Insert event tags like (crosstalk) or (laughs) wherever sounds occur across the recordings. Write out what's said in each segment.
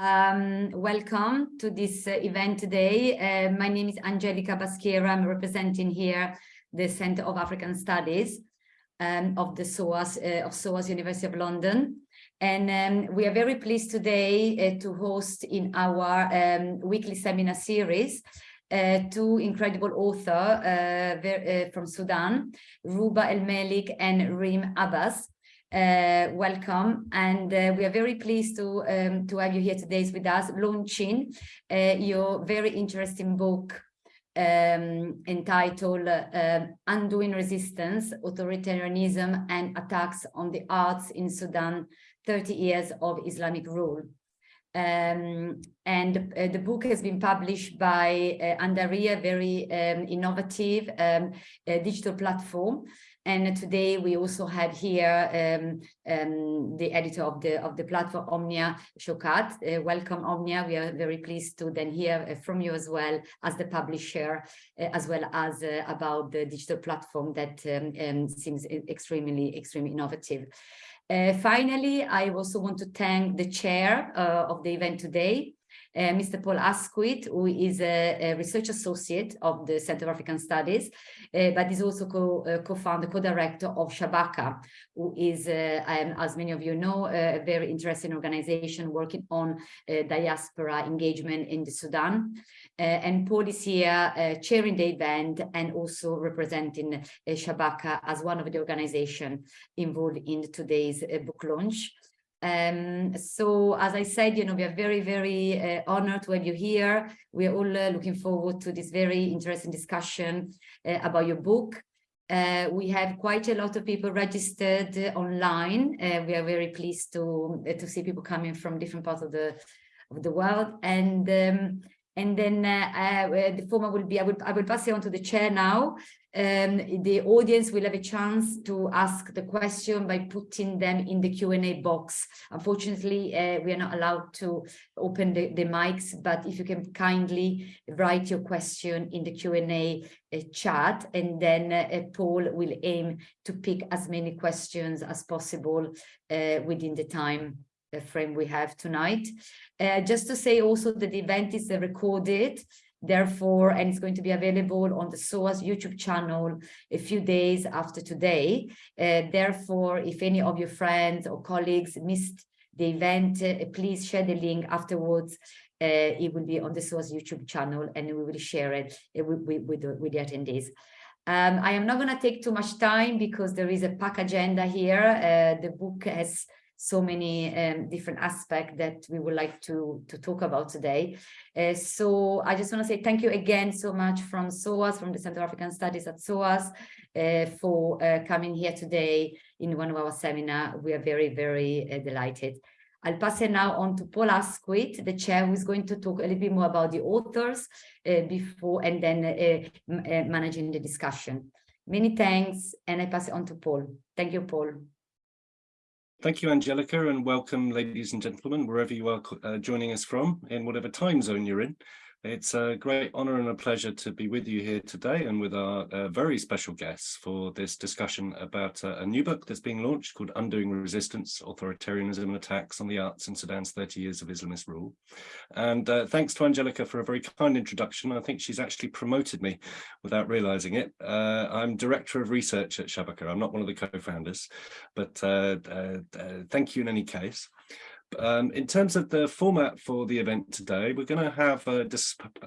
Um, welcome to this uh, event today. Uh, my name is Angelica Baschiera. I'm representing here the Center of African Studies um, of the SOAS, uh, of SOAS University of London. And um, we are very pleased today uh, to host in our um, weekly seminar series uh, two incredible authors uh, from Sudan, Ruba El Melik and Reem Abbas. Uh, welcome and uh, we are very pleased to um, to have you here today with us launching uh, your very interesting book um, entitled uh, Undoing Resistance, Authoritarianism and Attacks on the Arts in Sudan, 30 Years of Islamic Rule. Um, and uh, the book has been published by uh, Andariya, very um, innovative um, digital platform and today we also had here um, um, the editor of the of the platform Omnia Shokat. Uh, welcome Omnia. We are very pleased to then hear uh, from you as well as the publisher, uh, as well as uh, about the digital platform that um, um seems extremely extremely innovative. Uh, finally, I also want to thank the chair uh, of the event today, uh, Mr. Paul Asquith, who is a, a, research associate of the Center of African Studies, uh, but is also uh, co-founder, co co-director of Shabaka, who is, uh, um, as many of you know, a very interesting organization working on diaspora engagement in the Sudan. And Paul is here chairing the event and also representing Shabaka as one of the organizations involved in today's book launch. Um, so as I said, you know, we are very, very uh, honored to have you here. We are all uh, looking forward to this very interesting discussion uh, about your book. Uh, we have quite a lot of people registered online. Uh, we are very pleased to uh, to see people coming from different parts of the of the world. And um, and then the format will be I will I will pass it on to the chair now um, the audience will have a chance to ask the question by putting them in the Q&A box. Unfortunately, uh, we are not allowed to open the, the mics, but if you can kindly write your question in the Q&A uh, chat, and then uh, Paul will aim to pick as many questions as possible uh, within the time uh, frame we have tonight. Uh, just to say also that the event is recorded, Therefore, and it's going to be available on the SOAS YouTube channel a few days after today. Uh, therefore, if any of your friends or colleagues missed the event, uh, please share the link afterwards. Uh, it will be on the SOAS YouTube channel and we will share it uh, with, with, with the attendees. Um, I am not going to take too much time because there is a pack agenda here. Uh, the book has so many um, different aspects that we would like to, to talk about today. Uh, so I just want to say thank you again so much from SOAS, from the Center of African Studies at SOAS, uh, for uh, coming here today in one of our seminar. We are very, very uh, delighted. I'll pass it now on to Paul Asquith, the chair, who is going to talk a little bit more about the authors uh, before and then uh, managing the discussion. Many thanks, and I pass it on to Paul. Thank you, Paul. Thank you, Angelica, and welcome, ladies and gentlemen, wherever you are uh, joining us from, in whatever time zone you're in. It's a great honor and a pleasure to be with you here today and with our uh, very special guests for this discussion about uh, a new book that's being launched called Undoing Resistance, Authoritarianism and Attacks on the Arts in Sudan's 30 Years of Islamist Rule. And uh, thanks to Angelica for a very kind introduction. I think she's actually promoted me without realizing it. Uh, I'm Director of Research at Shabaka. I'm not one of the co-founders, but uh, uh, thank you in any case. Um, in terms of the format for the event today, we're going to have a,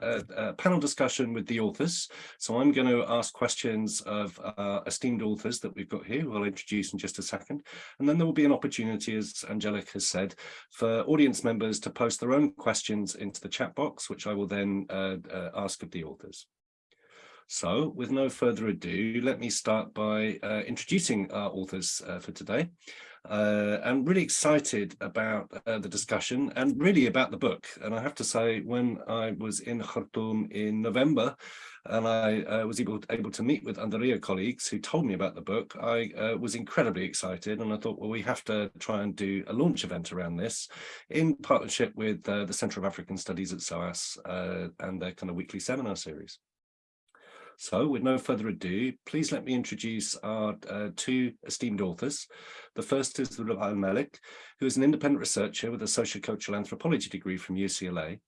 a, a, panel discussion with the authors. So I'm going to ask questions of uh, esteemed authors that we've got here, who I'll introduce in just a second. And then there will be an opportunity, as Angelica has said, for audience members to post their own questions into the chat box, which I will then uh, uh, ask of the authors. So with no further ado, let me start by uh, introducing our authors uh, for today. Uh, really excited about uh, the discussion and really about the book. And I have to say, when I was in Khartoum in November, and I uh, was able, able to meet with Andariya colleagues who told me about the book, I uh, was incredibly excited and I thought, well, we have to try and do a launch event around this in partnership with uh, the Centre of African Studies at SOAS uh, and their kind of weekly seminar series. So with no further ado, please let me introduce our uh, two esteemed authors. The first is Ruba Al-Malik, who is an independent researcher with a sociocultural anthropology degree from UCLA.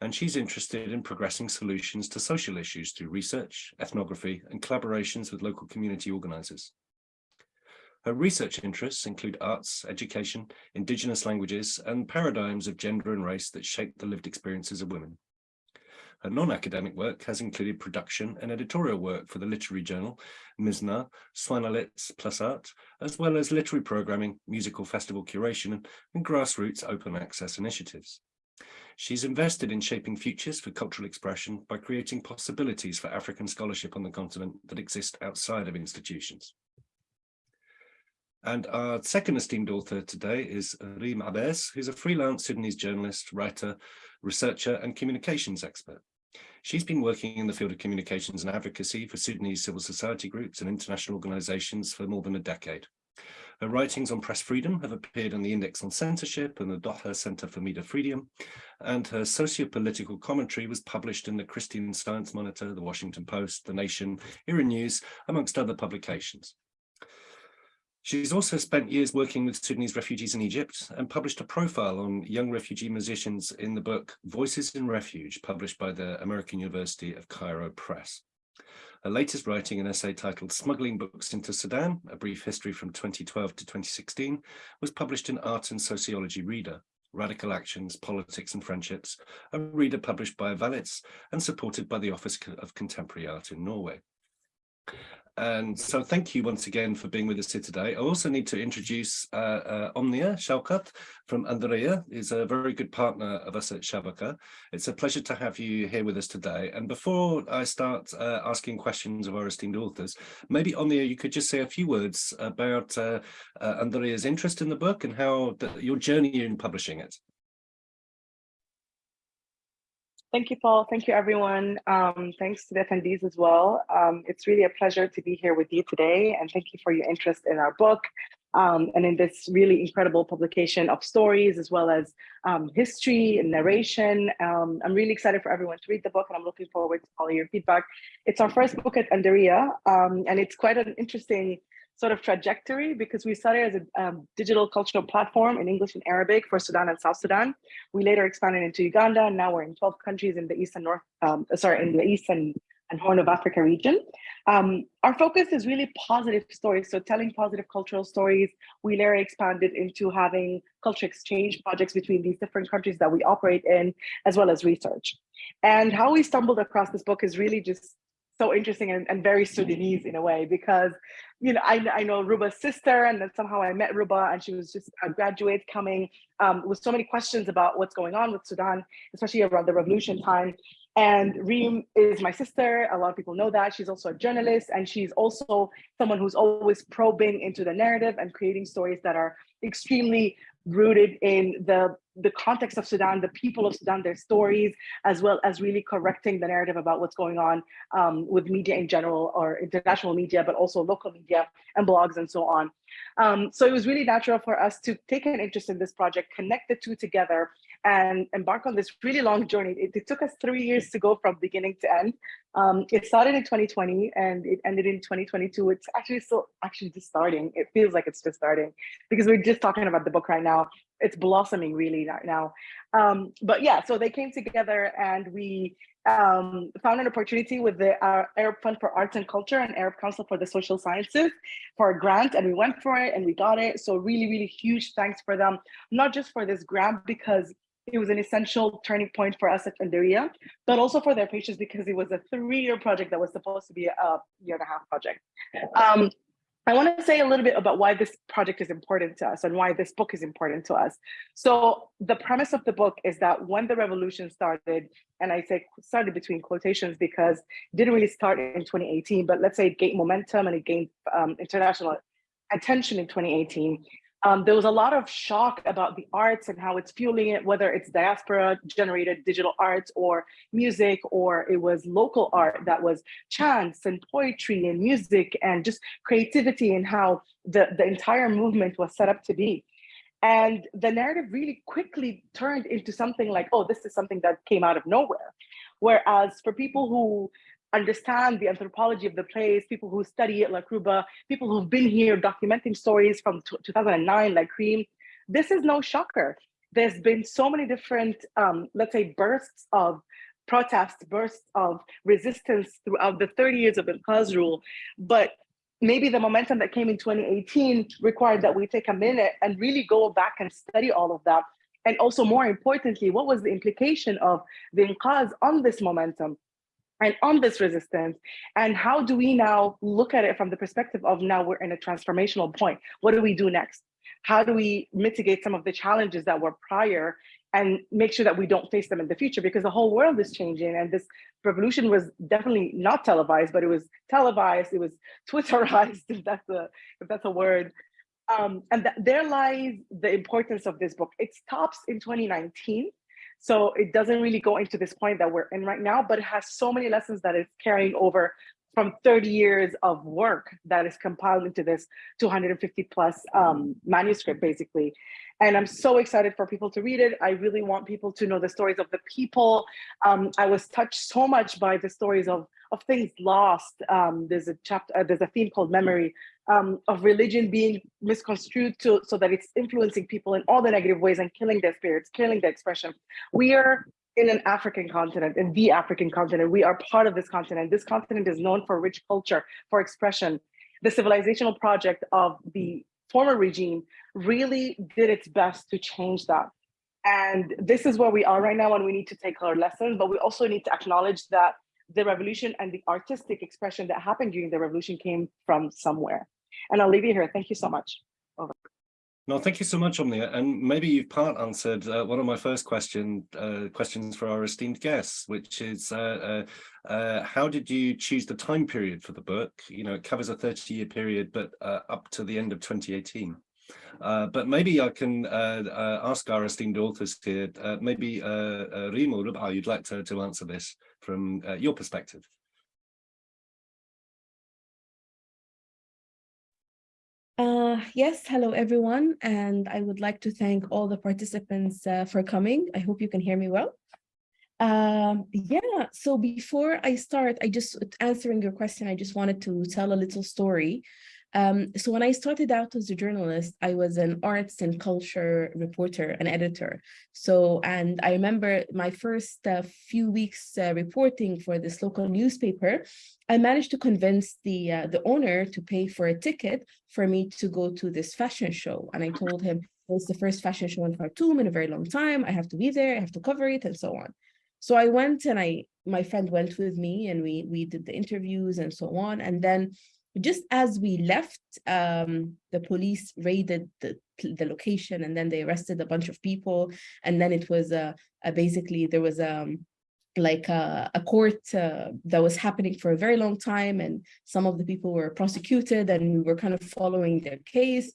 And she's interested in progressing solutions to social issues through research, ethnography, and collaborations with local community organizers. Her research interests include arts, education, indigenous languages, and paradigms of gender and race that shape the lived experiences of women. Her non-academic work has included production and editorial work for the literary journal Mizna, Swanalets Plus Art, as well as literary programming, musical festival curation, and grassroots open access initiatives. She's invested in shaping futures for cultural expression by creating possibilities for African scholarship on the continent that exist outside of institutions. And our second esteemed author today is Reem Abbas, who's a freelance Sudanese journalist, writer, researcher, and communications expert. She's been working in the field of communications and advocacy for Sudanese civil society groups and international organizations for more than a decade. Her writings on press freedom have appeared in the Index on Censorship and the Doha Center for Media Freedom, and her socio-political commentary was published in the Christian Science Monitor, the Washington Post, The Nation, IRIN News, amongst other publications. She's also spent years working with Sudanese refugees in Egypt and published a profile on young refugee musicians in the book Voices in Refuge, published by the American University of Cairo Press. Her latest writing, an essay titled Smuggling Books into Sudan, A Brief History from 2012 to 2016, was published in Art and Sociology Reader, Radical Actions, Politics and Friendships, a reader published by Valiz and supported by the Office of Contemporary Art in Norway. And so thank you once again for being with us here today. I also need to introduce uh, uh, Omnia Shaukat from Andariya, is a very good partner of us at Shabaka. It's a pleasure to have you here with us today. And before I start uh, asking questions of our esteemed authors, maybe Omnia, you could just say a few words about uh, uh, Andariya's interest in the book and how the, your journey in publishing it. Thank you, Paul. Thank you, everyone. Um, thanks to the attendees as well. Um, it's really a pleasure to be here with you today, and thank you for your interest in our book um, and in this really incredible publication of stories as well as um, history and narration. Um, I'm really excited for everyone to read the book, and I'm looking forward to all your feedback. It's our first book at Andariya, um, and it's quite an interesting sort of trajectory because we started as a um, digital cultural platform in English and Arabic for Sudan and South Sudan. We later expanded into Uganda, and now we're in 12 countries in the East and North, um, sorry, in the East and, and Horn of Africa region. Um, our focus is really positive stories, so telling positive cultural stories. We later expanded into having culture exchange projects between these different countries that we operate in, as well as research. And how we stumbled across this book is really just so interesting and, and, very Sudanese in a way because you know I, I know Ruba's sister and then somehow I met Ruba and she was just a graduate coming um, with so many questions about what's going on with Sudan, especially around the revolution time. And Reem is my sister. A lot of people know that. She's also a journalist and she's also someone who's always probing into the narrative and creating stories that are extremely rooted in the the context of Sudan, the people of Sudan, their stories, as well as really correcting the narrative about what's going on um, with media in general or international media, but also local media and blogs and so on. Um, so it was really natural for us to take an interest in this project, connect the two together and embark on this really long journey. It, it took us three years to go from beginning to end. Um, it started in 2020 and it ended in 2022. It's actually still actually just starting. It feels like it's just starting because we're just talking about the book right now it's blossoming really right now. Um, but yeah, so they came together and we um, found an opportunity with the uh, Arab Fund for Arts and Culture and Arab Council for the Social Sciences for a grant and we went for it and we got it. So really, really huge thanks for them, not just for this grant because it was an essential turning point for us at Andariya, but also for their patients because it was a three-year project that was supposed to be a year and a half project. Um, I want to say a little bit about why this project is important to us and why this book is important to us. So the premise of the book is that when the revolution started, and I say started between quotations because it didn't really start in 2018, but let's say it gained momentum and it gained um, international attention in 2018 um, there was a lot of shock about the arts and how it's fueling it, whether it's diaspora generated digital arts or music, or it was local art that was chants and poetry and music and just creativity and how the, the entire movement was set up to be. And the narrative really quickly turned into something like, oh, this is something that came out of nowhere. Whereas for people who understand the anthropology of the place, people who study at like Ruba, people who've been here documenting stories from 2009, like Reem, this is no shocker. There's been so many different, um, let's say, bursts of protest, bursts of resistance throughout the 30 years of Inqaz rule. But maybe the momentum that came in 2018 required that we take a minute and really go back and study all of that. And also more importantly, what was the implication of the Inqaz on this momentum? And on this resistance? And how do we now look at it from the perspective of now we're in a transformational point? What do we do next? How do we mitigate some of the challenges that were prior and make sure that we don't face them in the future? Because the whole world is changing and this revolution was definitely not televised but it was televised it was (laughs) twitterized if that's a if that's a word. Um, and th there lies the importance of this book. It stops in 2019 so it doesn't really go into this point that we're in right now, but it has so many lessons that it's carrying over from 30 years of work that is compiled into this 250 plus um, manuscript, basically. And I'm so excited for people to read it. I really want people to know the stories of the people. Um, I was touched so much by the stories of, of things lost. Um, there's a chapter, uh, there's a theme called memory um, of religion being misconstrued to, so that it's influencing people in all the negative ways and killing their spirits, killing their expression. We are in an African continent, in the African continent. We are part of this continent. This continent is known for rich culture, for expression. The civilizational project of the former regime really did its best to change that. And this is where we are right now and we need to take our lessons, but we also need to acknowledge that the revolution and the artistic expression that happened during the revolution came from somewhere. And I'll leave you here. Thank you so much. Over. No, thank you so much, Omnia. And maybe you've part answered uh, one of my first question uh, questions for our esteemed guests, which is uh, uh, uh how did you choose the time period for the book? You know, it covers a 30 year period, but uh, up to the end of 2018. but maybe I can ask our esteemed authors here, maybe uh, Rimo, you'd like to, to answer this from your perspective. Uh, yes, hello everyone, and I would like to thank all the participants uh, for coming. I hope you can hear me well. Um, yeah, so before I start, I just answering your question, I just wanted to tell a little story um, so when I started out as a journalist, I was an arts and culture reporter, an editor. So, and I remember my first uh, few weeks uh, reporting for this local newspaper, I managed to convince the, uh, the owner to pay for a ticket for me to go to this fashion show. And I told him, it's the first fashion show in Khartoum in a very long time. I have to be there, I have to cover it and so on. So I went and I, my friend went with me and we, we did the interviews and so on. And then just as we left, um, the police raided the, the location and then they arrested a bunch of people. And then it was uh, uh basically there was um, like a, a court uh, that was happening for a very long time and some of the people were prosecuted and we were kind of following their case.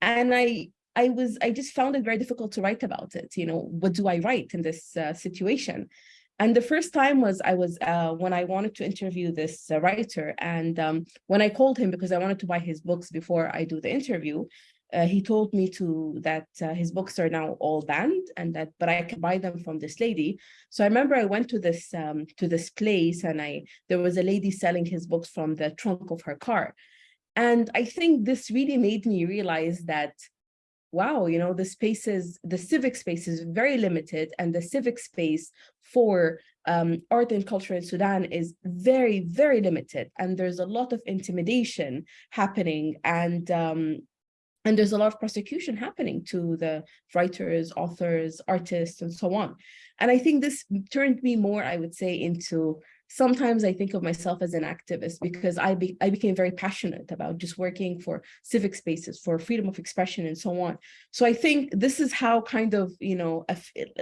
And I I was I just found it very difficult to write about it. You know, what do I write in this uh, situation? And the first time was I was uh, when I wanted to interview this uh, writer. And um, when I called him because I wanted to buy his books before I do the interview, uh, he told me to that uh, his books are now all banned and that but I can buy them from this lady. So I remember I went to this um, to this place and I there was a lady selling his books from the trunk of her car. And I think this really made me realize that wow, you know, the spaces, the civic space is very limited and the civic space for um, art and culture in Sudan is very, very limited. And there's a lot of intimidation happening and um, and there's a lot of prosecution happening to the writers, authors, artists, and so on. And I think this turned me more, I would say, into sometimes I think of myself as an activist because I, be, I became very passionate about just working for civic spaces, for freedom of expression and so on. So I think this is how kind of, you know,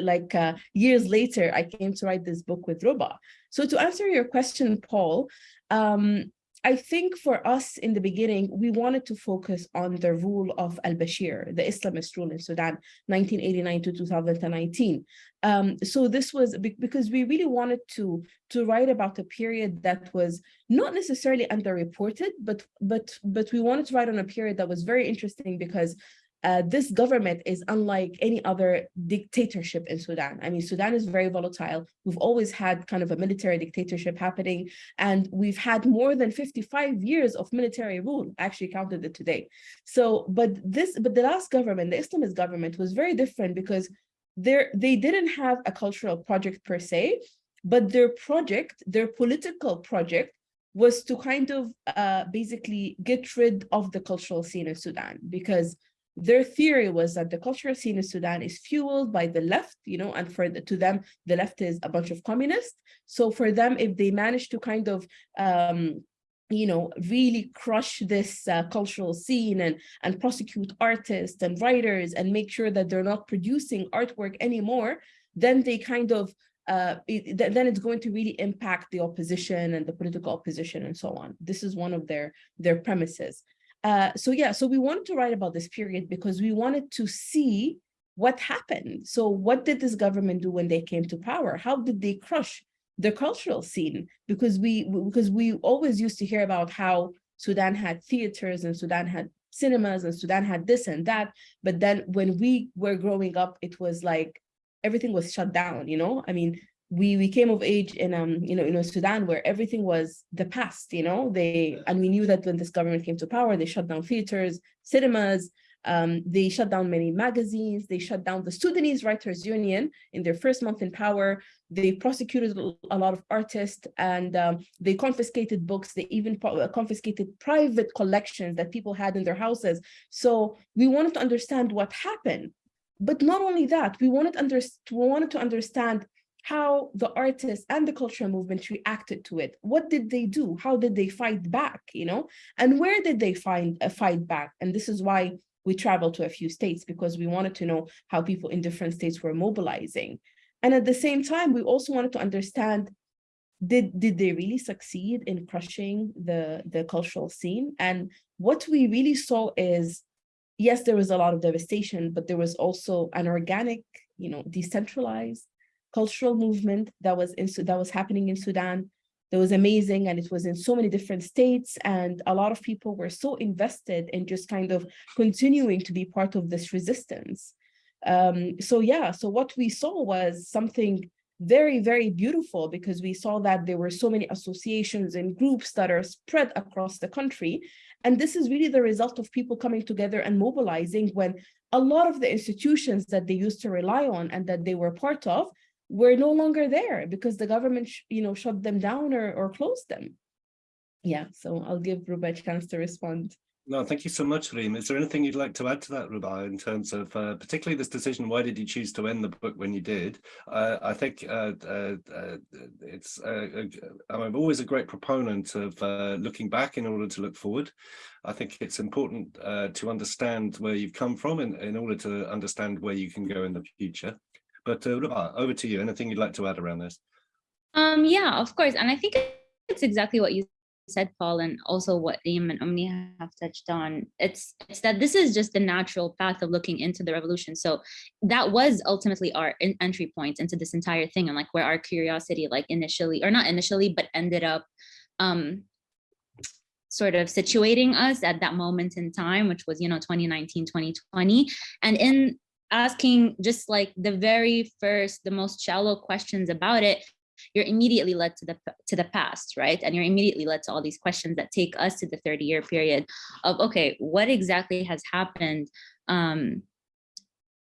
like uh, years later, I came to write this book with Ruba. So to answer your question, Paul, um, I think for us in the beginning, we wanted to focus on the rule of al-Bashir, the Islamist rule in Sudan, 1989 to 2019. Um, so this was because we really wanted to, to write about a period that was not necessarily underreported, but, but, but we wanted to write on a period that was very interesting because uh, this government is unlike any other dictatorship in Sudan. I mean, Sudan is very volatile. We've always had kind of a military dictatorship happening, and we've had more than 55 years of military rule. I actually counted it today. So, but this, but the last government, the Islamist government, was very different because there they didn't have a cultural project per se, but their project, their political project, was to kind of uh, basically get rid of the cultural scene in Sudan because their theory was that the cultural scene in Sudan is fueled by the left, you know, and for the, to them, the left is a bunch of communists. So for them, if they manage to kind of, um, you know, really crush this uh, cultural scene and, and prosecute artists and writers and make sure that they're not producing artwork anymore, then they kind of, uh, it, then it's going to really impact the opposition and the political opposition and so on. This is one of their, their premises. Uh, so yeah, so we wanted to write about this period because we wanted to see what happened. So what did this government do when they came to power? How did they crush the cultural scene? Because we because we always used to hear about how Sudan had theaters and Sudan had cinemas and Sudan had this and that. But then when we were growing up, it was like everything was shut down, you know? I mean, we we came of age in um you know know Sudan where everything was the past you know they and we knew that when this government came to power they shut down theaters cinemas um, they shut down many magazines they shut down the Sudanese Writers Union in their first month in power. They prosecuted a lot of artists and um, they confiscated books. They even uh, confiscated private collections that people had in their houses. So we wanted to understand what happened. But not only that we wanted, under, we wanted to understand how the artists and the cultural movement reacted to it. What did they do? How did they fight back, you know? And where did they find a fight back? And this is why we traveled to a few states because we wanted to know how people in different states were mobilizing. And at the same time, we also wanted to understand, did, did they really succeed in crushing the, the cultural scene? And what we really saw is, yes, there was a lot of devastation, but there was also an organic, you know, decentralized cultural movement that was in, that was happening in Sudan that was amazing and it was in so many different states and a lot of people were so invested in just kind of continuing to be part of this resistance. Um, so yeah, so what we saw was something very, very beautiful because we saw that there were so many associations and groups that are spread across the country. And this is really the result of people coming together and mobilizing when a lot of the institutions that they used to rely on and that they were part of were no longer there because the government, you know, shut them down or, or closed them. Yeah, so I'll give Ruba a chance to respond. No, thank you so much, Reem. Is there anything you'd like to add to that, Ruba, in terms of uh, particularly this decision? Why did you choose to end the book when you did? Uh, I think uh, uh, uh it's uh, I'm always a great proponent of looking back in order to look forward. I think it's important to understand where you've come from in, in order to understand where you can go in the future. But uh, over to you. Anything you'd like to add around this? Um, yeah, of course. And I think it's exactly what you said, Paul, and also what Reem and Omni have touched on. It's it's that this is just the natural path of looking into the revolution. So that was ultimately our entry point into this entire thing, and like where our curiosity, like initially, or not initially, but ended up um, sort of situating us at that moment in time, which was, you know, 2019, 2020. And in asking just like the very first, the most shallow questions about it, you're immediately led to the to the past, right? And you're immediately led to all these questions that take us to the 30 year period of, okay, what exactly has happened um,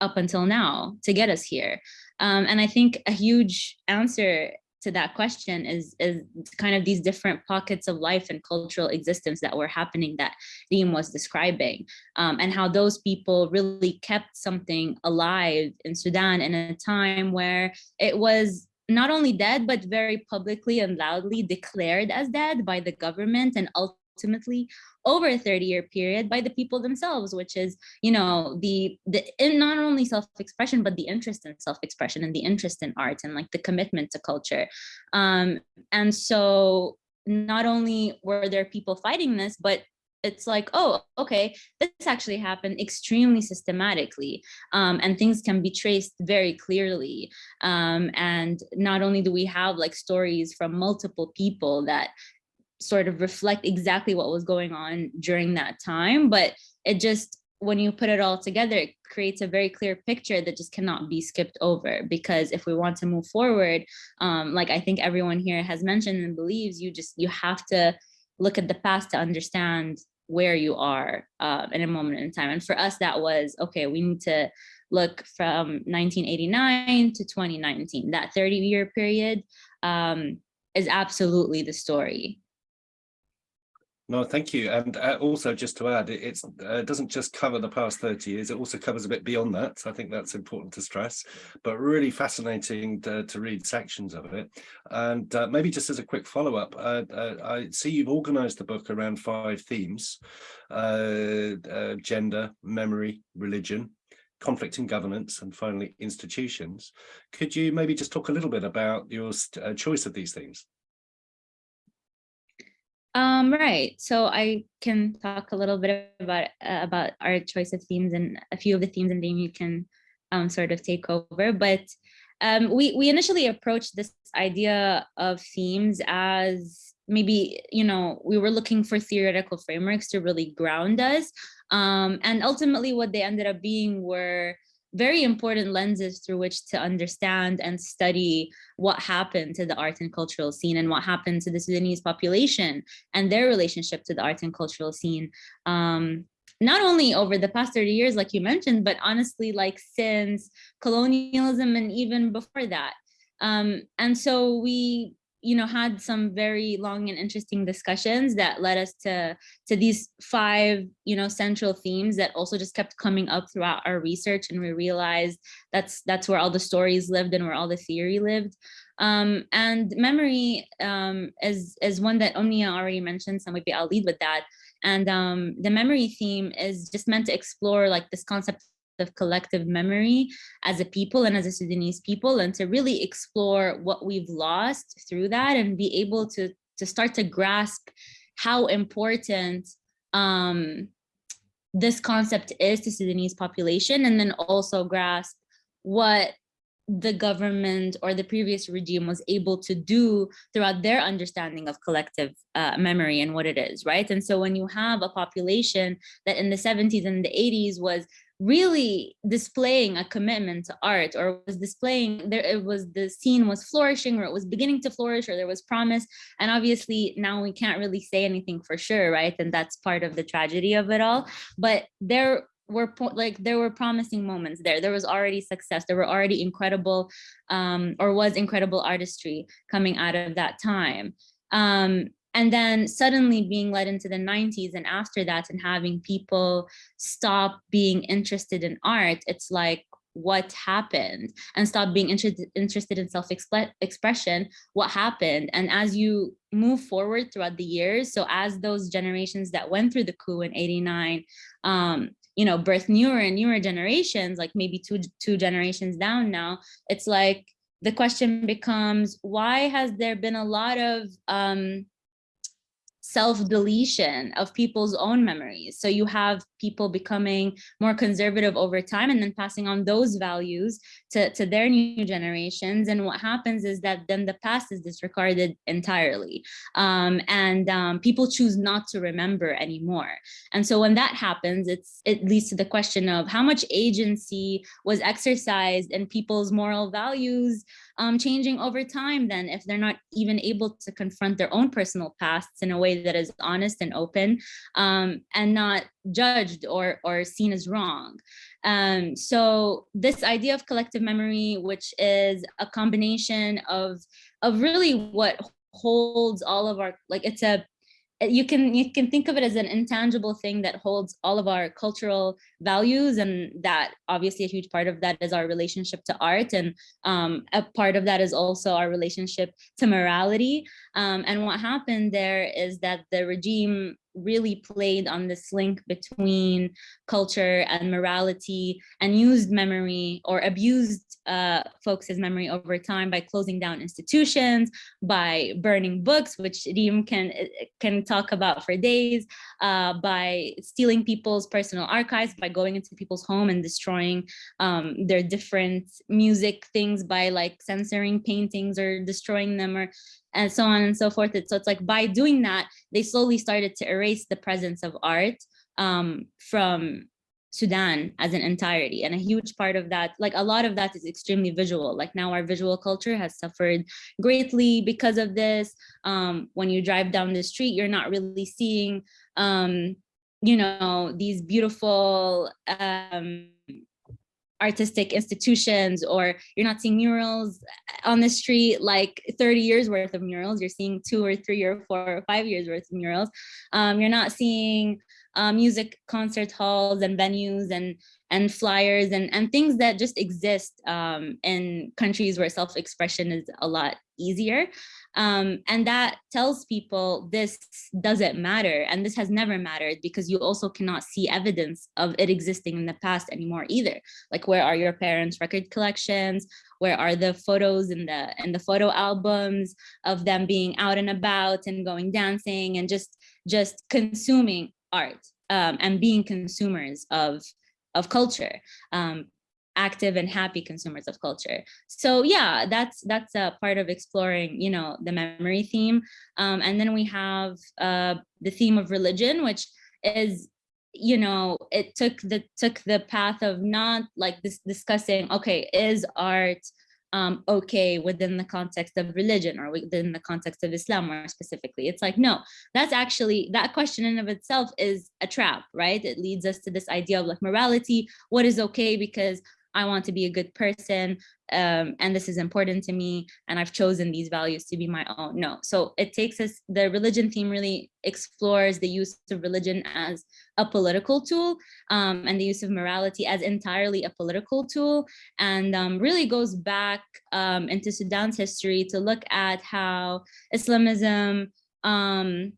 up until now to get us here? Um, and I think a huge answer to that question is is kind of these different pockets of life and cultural existence that were happening that Reem was describing um, and how those people really kept something alive in Sudan in a time where it was not only dead, but very publicly and loudly declared as dead by the government and ultimately ultimately over a 30 year period by the people themselves, which is, you know, the, the not only self-expression, but the interest in self-expression and the interest in art and like the commitment to culture. Um, and so not only were there people fighting this, but it's like, oh, okay, this actually happened extremely systematically um, and things can be traced very clearly. Um, and not only do we have like stories from multiple people that sort of reflect exactly what was going on during that time, but it just when you put it all together, it creates a very clear picture that just cannot be skipped over. Because if we want to move forward, um, like I think everyone here has mentioned and believes, you just you have to look at the past to understand where you are uh, in a moment in time. And for us, that was okay. We need to look from 1989 to 2019. That 30 year period um, is absolutely the story. No, thank you. And uh, also just to add, it uh, doesn't just cover the past 30 years, it also covers a bit beyond that. So I think that's important to stress, but really fascinating to, to read sections of it. And uh, maybe just as a quick follow up, uh, uh, I see you've organized the book around five themes, gender, memory, religion, conflict and governance, and finally institutions. Could you maybe just talk a little bit about your choice of these themes? Um, right. So I can talk a little bit about uh, about our choice of themes and a few of the themes, and then you can um, sort of take over. But um, we we initially approached this idea of themes as maybe you know we were looking for theoretical frameworks to really ground us, um, and ultimately what they ended up being were very important lenses through which to understand and study what happened to the art and cultural scene and what happened to the Sudanese population and their relationship to the art and cultural scene. Um, not only over the past 30 years, like you mentioned, but honestly, like since colonialism and even before that. Um, and so we you know, had some very long and interesting discussions that led us to, to these five, you know, central themes that also just kept coming up throughout our research. And we realized that's, that's where all the stories lived and where all the theory lived. Um, and memory um, is, is one that Omnia already mentioned, so maybe I'll lead with that. And um, the memory theme is just meant to explore like this concept of collective memory as a people and as a Sudanese people and to really explore what we've lost through that and be able to, to start to grasp how important um, this concept is to Sudanese population and then also grasp what the government or the previous regime was able to do throughout their understanding of collective uh, memory and what it is, right? And so when you have a population that in the 70s and the 80s was really displaying a commitment to art or was displaying there it was the scene was flourishing or it was beginning to flourish or there was promise. And obviously now we can't really say anything for sure right? And that's part of the tragedy of it all. But there were like there were promising moments there. There was already success. There were already incredible um or was incredible artistry coming out of that time. Um and then suddenly being led into the 90s and after that and having people stop being interested in art it's like what happened? And stop being interested interested in self-expression what happened? And as you move forward throughout the years so as those generations that went through the coup in 89 um you know birth newer and newer generations like maybe two two generations down now it's like the question becomes why has there been a lot of um self-deletion of people's own memories. So you have people becoming more conservative over time and then passing on those values to, to their new generations. And what happens is that then the past is disregarded entirely. Um, and um, people choose not to remember anymore. And so when that happens, it's it leads to the question of how much agency was exercised in people's moral values um, changing over time then if they're not even able to confront their own personal pasts in a way that is honest and open um, and not judged or, or seen as wrong. Um, so this idea of collective memory, which is a combination of, of really what holds all of our, like it's a you can you can think of it as an intangible thing that holds all of our cultural values and that obviously a huge part of that is our relationship to art and um, a part of that is also our relationship to morality. Um, and what happened there is that the regime really played on this link between culture and morality and used memory or abused uh, folks' memory over time by closing down institutions, by burning books, which Reem can, can talk about for days, uh, by stealing people's personal archives, by going into people's home and destroying um, their different music things by like censoring paintings or destroying them or and so on and so forth. So it's like by doing that, they slowly started to erase the presence of art um, from Sudan as an entirety. And a huge part of that, like a lot of that is extremely visual. Like now our visual culture has suffered greatly because of this. Um, when you drive down the street, you're not really seeing, um, you know, these beautiful um, artistic institutions or you're not seeing murals on the street like 30 years worth of murals. You're seeing two or three or four or five years worth of murals. Um, you're not seeing uh, music concert halls and venues and and flyers and and things that just exist um, in countries where self-expression is a lot easier um, and that tells people this doesn't matter and this has never mattered because you also cannot see evidence of it existing in the past anymore either. Like where are your parents record collections? Where are the photos in the in the photo albums of them being out and about and going dancing and just just consuming art um, and being consumers of of culture? Um, active and happy consumers of culture. So yeah, that's that's a part of exploring, you know, the memory theme. Um, and then we have uh, the theme of religion, which is, you know, it took the took the path of not like this discussing, okay, is art um, okay within the context of religion or within the context of Islam more specifically. It's like, no, that's actually, that question in of itself is a trap, right? It leads us to this idea of like morality, what is okay because I want to be a good person um, and this is important to me and I've chosen these values to be my own. No, so it takes us, the religion theme really explores the use of religion as a political tool um, and the use of morality as entirely a political tool and um, really goes back um, into Sudan's history to look at how Islamism um,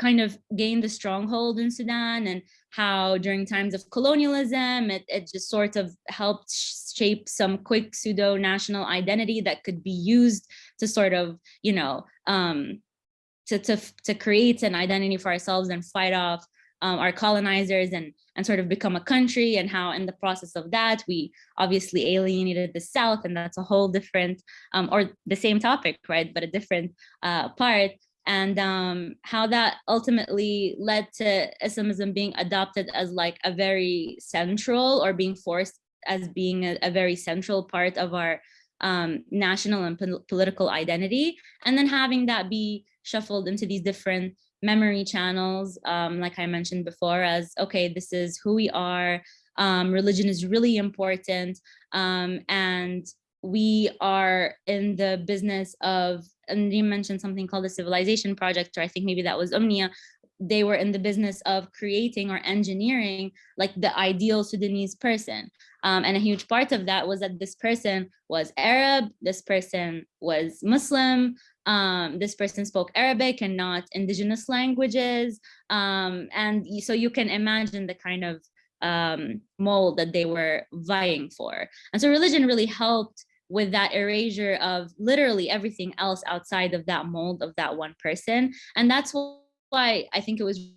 kind of gained a stronghold in Sudan and how during times of colonialism, it, it just sort of helped shape some quick pseudo national identity that could be used to sort of, you know, um, to, to, to create an identity for ourselves and fight off um, our colonizers and, and sort of become a country and how in the process of that, we obviously alienated the South and that's a whole different, um, or the same topic, right, but a different uh, part and um, how that ultimately led to Islamism being adopted as like a very central or being forced as being a, a very central part of our um, national and po political identity. And then having that be shuffled into these different memory channels, um, like I mentioned before, as, okay, this is who we are, um, religion is really important, um, and we are in the business of and you mentioned something called the civilization project, or I think maybe that was Omnia. they were in the business of creating or engineering like the ideal Sudanese person. Um, and a huge part of that was that this person was Arab, this person was Muslim, um, this person spoke Arabic and not indigenous languages. Um, and so you can imagine the kind of um, mold that they were vying for. And so religion really helped with that erasure of literally everything else outside of that mold of that one person. And that's why I think it was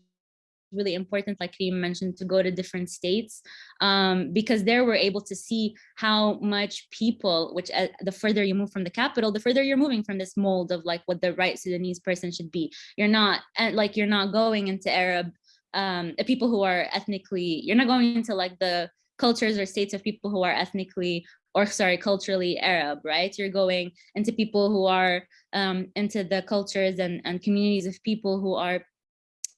really important, like Reem mentioned, to go to different states um, because there we're able to see how much people, which uh, the further you move from the capital, the further you're moving from this mold of like what the right Sudanese person should be. You're not and like you're not going into Arab um, people who are ethnically, you're not going into like the cultures or states of people who are ethnically or sorry, culturally Arab, right? You're going into people who are um, into the cultures and, and communities of people who are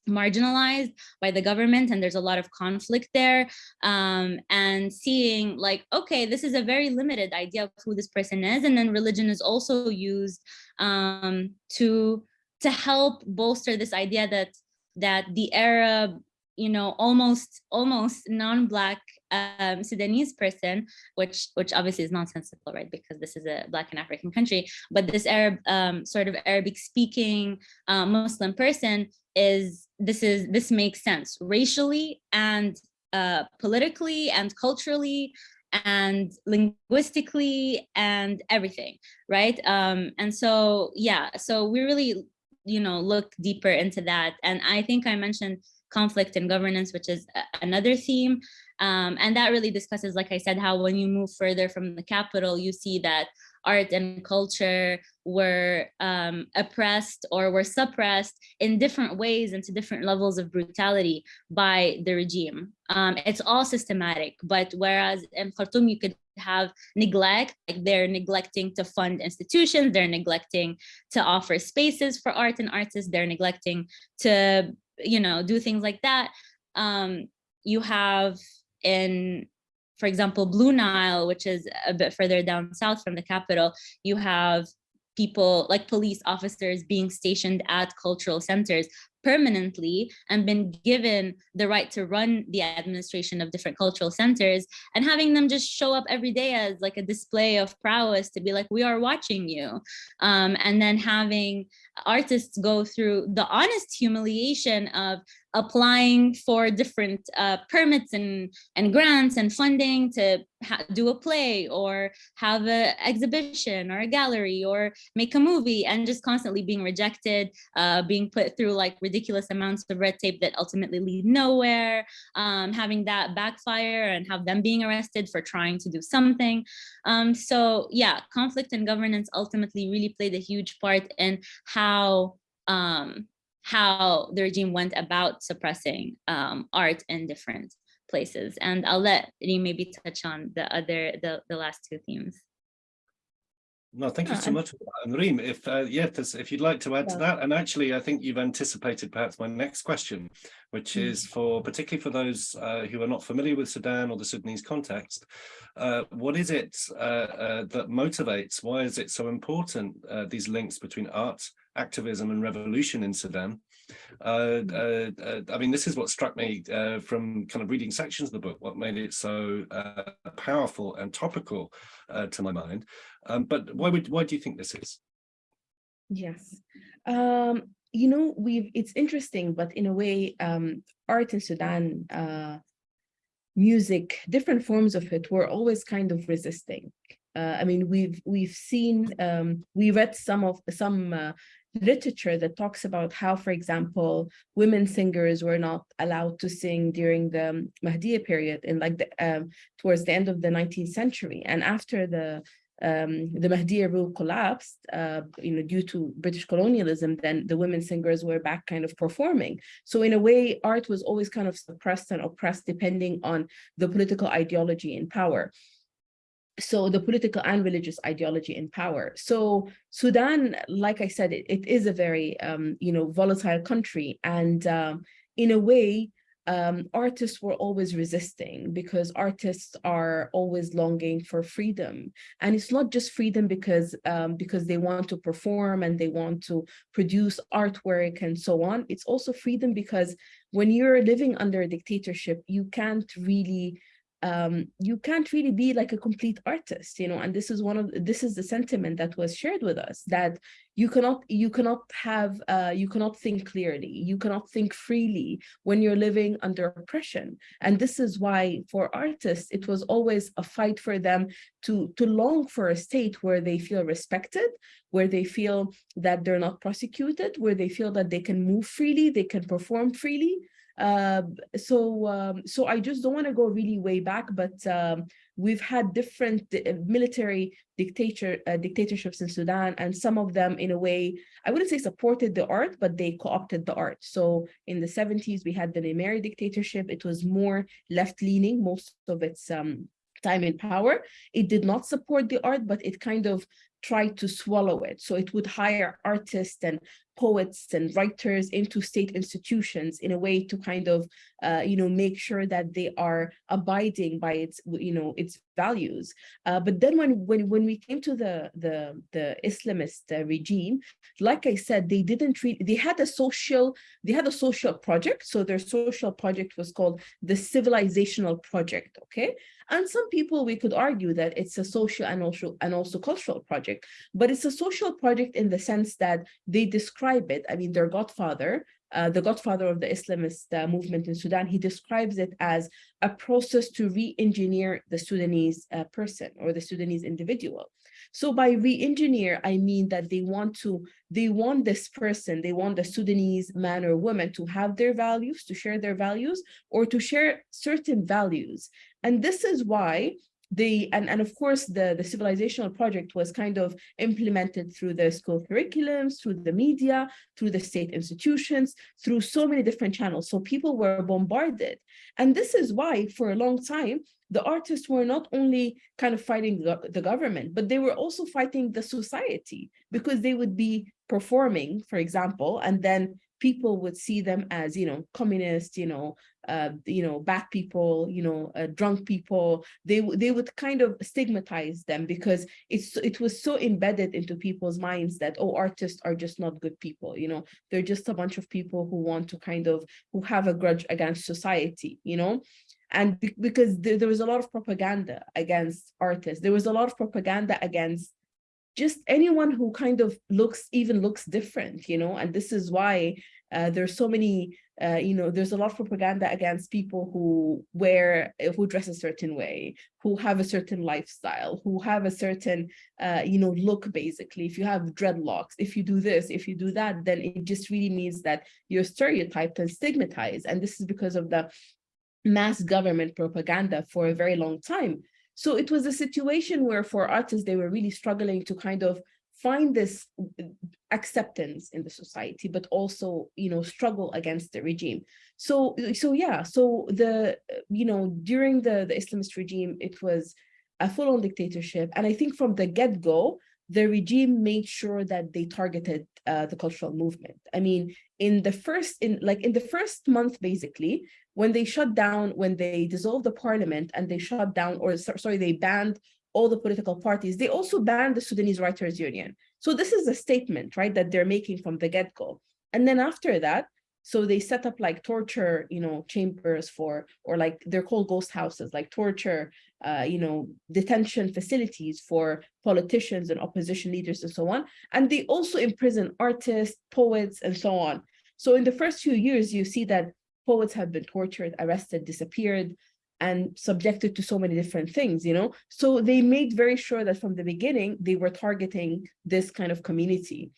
marginalized by the government and there's a lot of conflict there um, and seeing like okay this is a very limited idea of who this person is and then religion is also used um, to to help bolster this idea that that the Arab you know almost almost non-black um, Sudanese person, which which obviously is nonsensical, right? Because this is a Black and African country, but this Arab um, sort of Arabic speaking uh, Muslim person is this is this makes sense racially and uh, politically and culturally and linguistically and everything, right? Um, and so yeah, so we really you know look deeper into that, and I think I mentioned conflict and governance, which is another theme. Um, and that really discusses, like I said, how when you move further from the capital, you see that art and culture were um, oppressed or were suppressed in different ways and to different levels of brutality by the regime. Um, it's all systematic, but whereas in Khartoum you could have neglect, like they're neglecting to fund institutions, they're neglecting to offer spaces for art and artists, they're neglecting to, you know, do things like that. Um, you have in for example, Blue Nile, which is a bit further down south from the capital, you have people like police officers being stationed at cultural centers permanently and been given the right to run the administration of different cultural centers and having them just show up every day as like a display of prowess to be like we are watching you. Um, and then having artists go through the honest humiliation of applying for different uh, permits and, and grants and funding to do a play or have an exhibition or a gallery or make a movie and just constantly being rejected, uh, being put through like ridiculous amounts of red tape that ultimately lead nowhere, um, having that backfire and have them being arrested for trying to do something. Um, so yeah, conflict and governance ultimately really played a huge part in how um, how the regime went about suppressing um, art in different places. And I'll let you maybe touch on the other, the, the last two themes. No, thank you so much, Reem. If uh, yeah, if, if, you'd like to add yeah. to that, and actually, I think you've anticipated perhaps my next question, which mm. is for particularly for those uh, who are not familiar with Sudan or the Sudanese context, uh, what is it uh, uh, that motivates? Why is it so important? Uh, these links between art, activism, and revolution in Sudan. Mm. I mean, this is what struck me from kind of reading sections of the book. What made it so powerful and topical to my mind. Um, but why would why do you think this is? Yes, um, you know, we've it's interesting, but in a way, um, art in Sudan, uh, music, different forms of it, were always kind of resisting. Uh, I mean, we've we've seen um, we read some of some uh, literature that talks about how, for example, women singers were not allowed to sing during the Mahdiya period in like the um, towards the end of the 19th century, and after the um, the Mahdiya rule collapsed, uh, you know, due to British colonialism, then the women singers were back kind of performing. So in a way, art was always kind of suppressed and oppressed depending on the political ideology in power. So the political and religious ideology in power. So Sudan, like I said, it, it is a very, um, you know, volatile country. And um, in a way, um, artists were always resisting because artists are always longing for freedom. And it's not just freedom because, um, because they want to perform and they want to produce artwork and so on. It's also freedom because when you're living under a dictatorship, you can't really um, you can't really be like a complete artist, you know, and this is one of this is the sentiment that was shared with us that you cannot you cannot have uh, you cannot think clearly, you cannot think freely when you're living under oppression. And this is why for artists, it was always a fight for them to to long for a state where they feel respected, where they feel that they're not prosecuted, where they feel that they can move freely, they can perform freely, uh, so um, so I just don't want to go really way back, but um, we've had different uh, military dictator uh, dictatorships in Sudan, and some of them, in a way, I wouldn't say supported the art, but they co-opted the art. So in the 70s, we had the Nimeri dictatorship. It was more left-leaning, most of its um, time in power. It did not support the art, but it kind of tried to swallow it. So it would hire artists and poets and writers into state institutions in a way to kind of, uh, you know, make sure that they are abiding by its, you know, its values. Uh, but then when, when, when we came to the, the, the Islamist uh, regime, like I said, they didn't treat, they had a social, they had a social project. So their social project was called the civilizational project, okay? And some people, we could argue that it's a social and also, and also cultural project, but it's a social project in the sense that they describe it. I mean, their godfather, uh, the godfather of the Islamist uh, movement in Sudan, he describes it as a process to re-engineer the Sudanese uh, person or the Sudanese individual. So by re-engineer, I mean that they want to, they want this person, they want the Sudanese man or woman to have their values, to share their values, or to share certain values. And this is why they and, and of course the, the civilizational project was kind of implemented through the school curriculums, through the media, through the state institutions, through so many different channels. So people were bombarded. And this is why for a long time, the artists were not only kind of fighting the, the government, but they were also fighting the society because they would be performing, for example, and then people would see them as, you know, communist, you know, uh, you know, bad people, you know, uh, drunk people. They they would kind of stigmatize them because it's it was so embedded into people's minds that oh, artists are just not good people. You know, they're just a bunch of people who want to kind of who have a grudge against society. You know, and be because there, there was a lot of propaganda against artists. There was a lot of propaganda against just anyone who kind of looks even looks different, you know, and this is why uh, there's so many, uh, you know, there's a lot of propaganda against people who wear, who dress a certain way, who have a certain lifestyle, who have a certain, uh, you know, look basically. If you have dreadlocks, if you do this, if you do that, then it just really means that you're stereotyped and stigmatized. And this is because of the mass government propaganda for a very long time. So it was a situation where for artists, they were really struggling to kind of find this acceptance in the society, but also, you know, struggle against the regime. So, so yeah, so the, you know, during the, the Islamist regime, it was a full-on dictatorship. And I think from the get-go, the regime made sure that they targeted uh, the cultural movement. I mean, in the first, in like in the first month, basically, when they shut down, when they dissolved the parliament and they shut down, or sorry, they banned all the political parties, they also banned the Sudanese Writers Union. So this is a statement, right, that they're making from the get-go. And then after that, so they set up like torture, you know, chambers for, or like they're called ghost houses, like torture, uh, you know, detention facilities for politicians and opposition leaders and so on. And they also imprison artists, poets, and so on. So in the first few years, you see that poets have been tortured, arrested, disappeared, and subjected to so many different things, you know? So they made very sure that from the beginning, they were targeting this kind of community.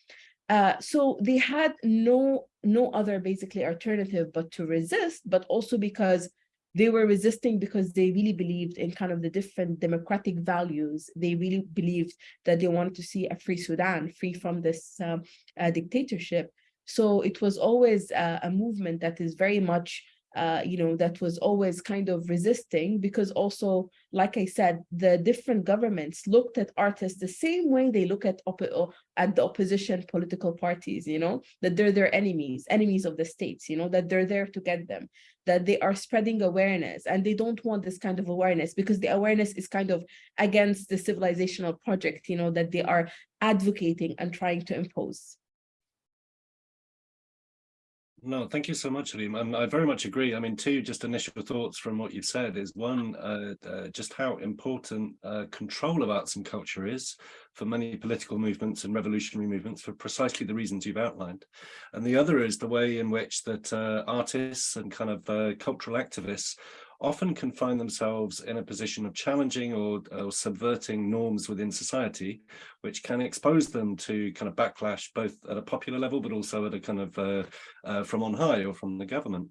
Uh, so they had no, no other basically alternative but to resist, but also because they were resisting because they really believed in kind of the different democratic values. They really believed that they wanted to see a free Sudan, free from this um, uh, dictatorship. So it was always uh, a movement that is very much, uh, you know, that was always kind of resisting because also, like I said, the different governments looked at artists the same way they look at, at the opposition political parties, you know, that they're their enemies, enemies of the states, you know, that they're there to get them, that they are spreading awareness and they don't want this kind of awareness because the awareness is kind of against the civilizational project, you know, that they are advocating and trying to impose. No, thank you so much. And I very much agree. I mean, two just initial thoughts from what you've said is one, uh, uh, just how important uh, control of arts and culture is for many political movements and revolutionary movements for precisely the reasons you've outlined. And the other is the way in which that uh, artists and kind of uh, cultural activists often can find themselves in a position of challenging or, or, subverting norms within society, which can expose them to kind of backlash, both at a popular level, but also at a kind of uh, uh, from on high or from the government.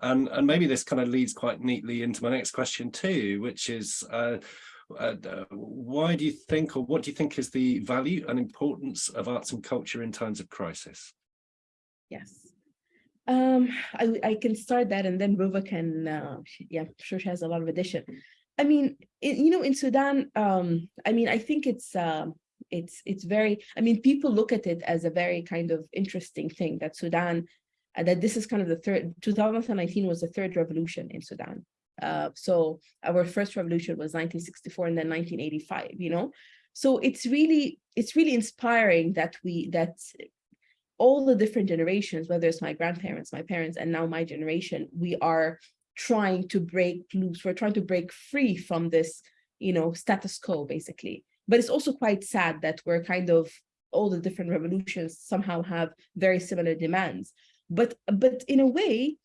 And, and maybe this kind of leads quite neatly into my next question too, which is, uh, uh, why do you think, or what do you think is the value and importance of arts and culture in times of crisis? Yes. Um, I, I can start that and then Ruba can, uh, yeah, I'm sure she has a lot of addition. I mean, you know, in Sudan, um, I mean, I think it's, uh, it's, it's very, I mean, people look at it as a very kind of interesting thing that Sudan, uh, that this is kind of the third, 2019 was the third revolution in Sudan. Uh, so our first revolution was 1964 and then 1985, you know? So it's really, it's really inspiring that we, that all the different generations, whether it's my grandparents, my parents, and now my generation, we are trying to break loose. We're trying to break free from this, you know, status quo, basically. But it's also quite sad that we're kind of all the different revolutions somehow have very similar demands. But but in a way,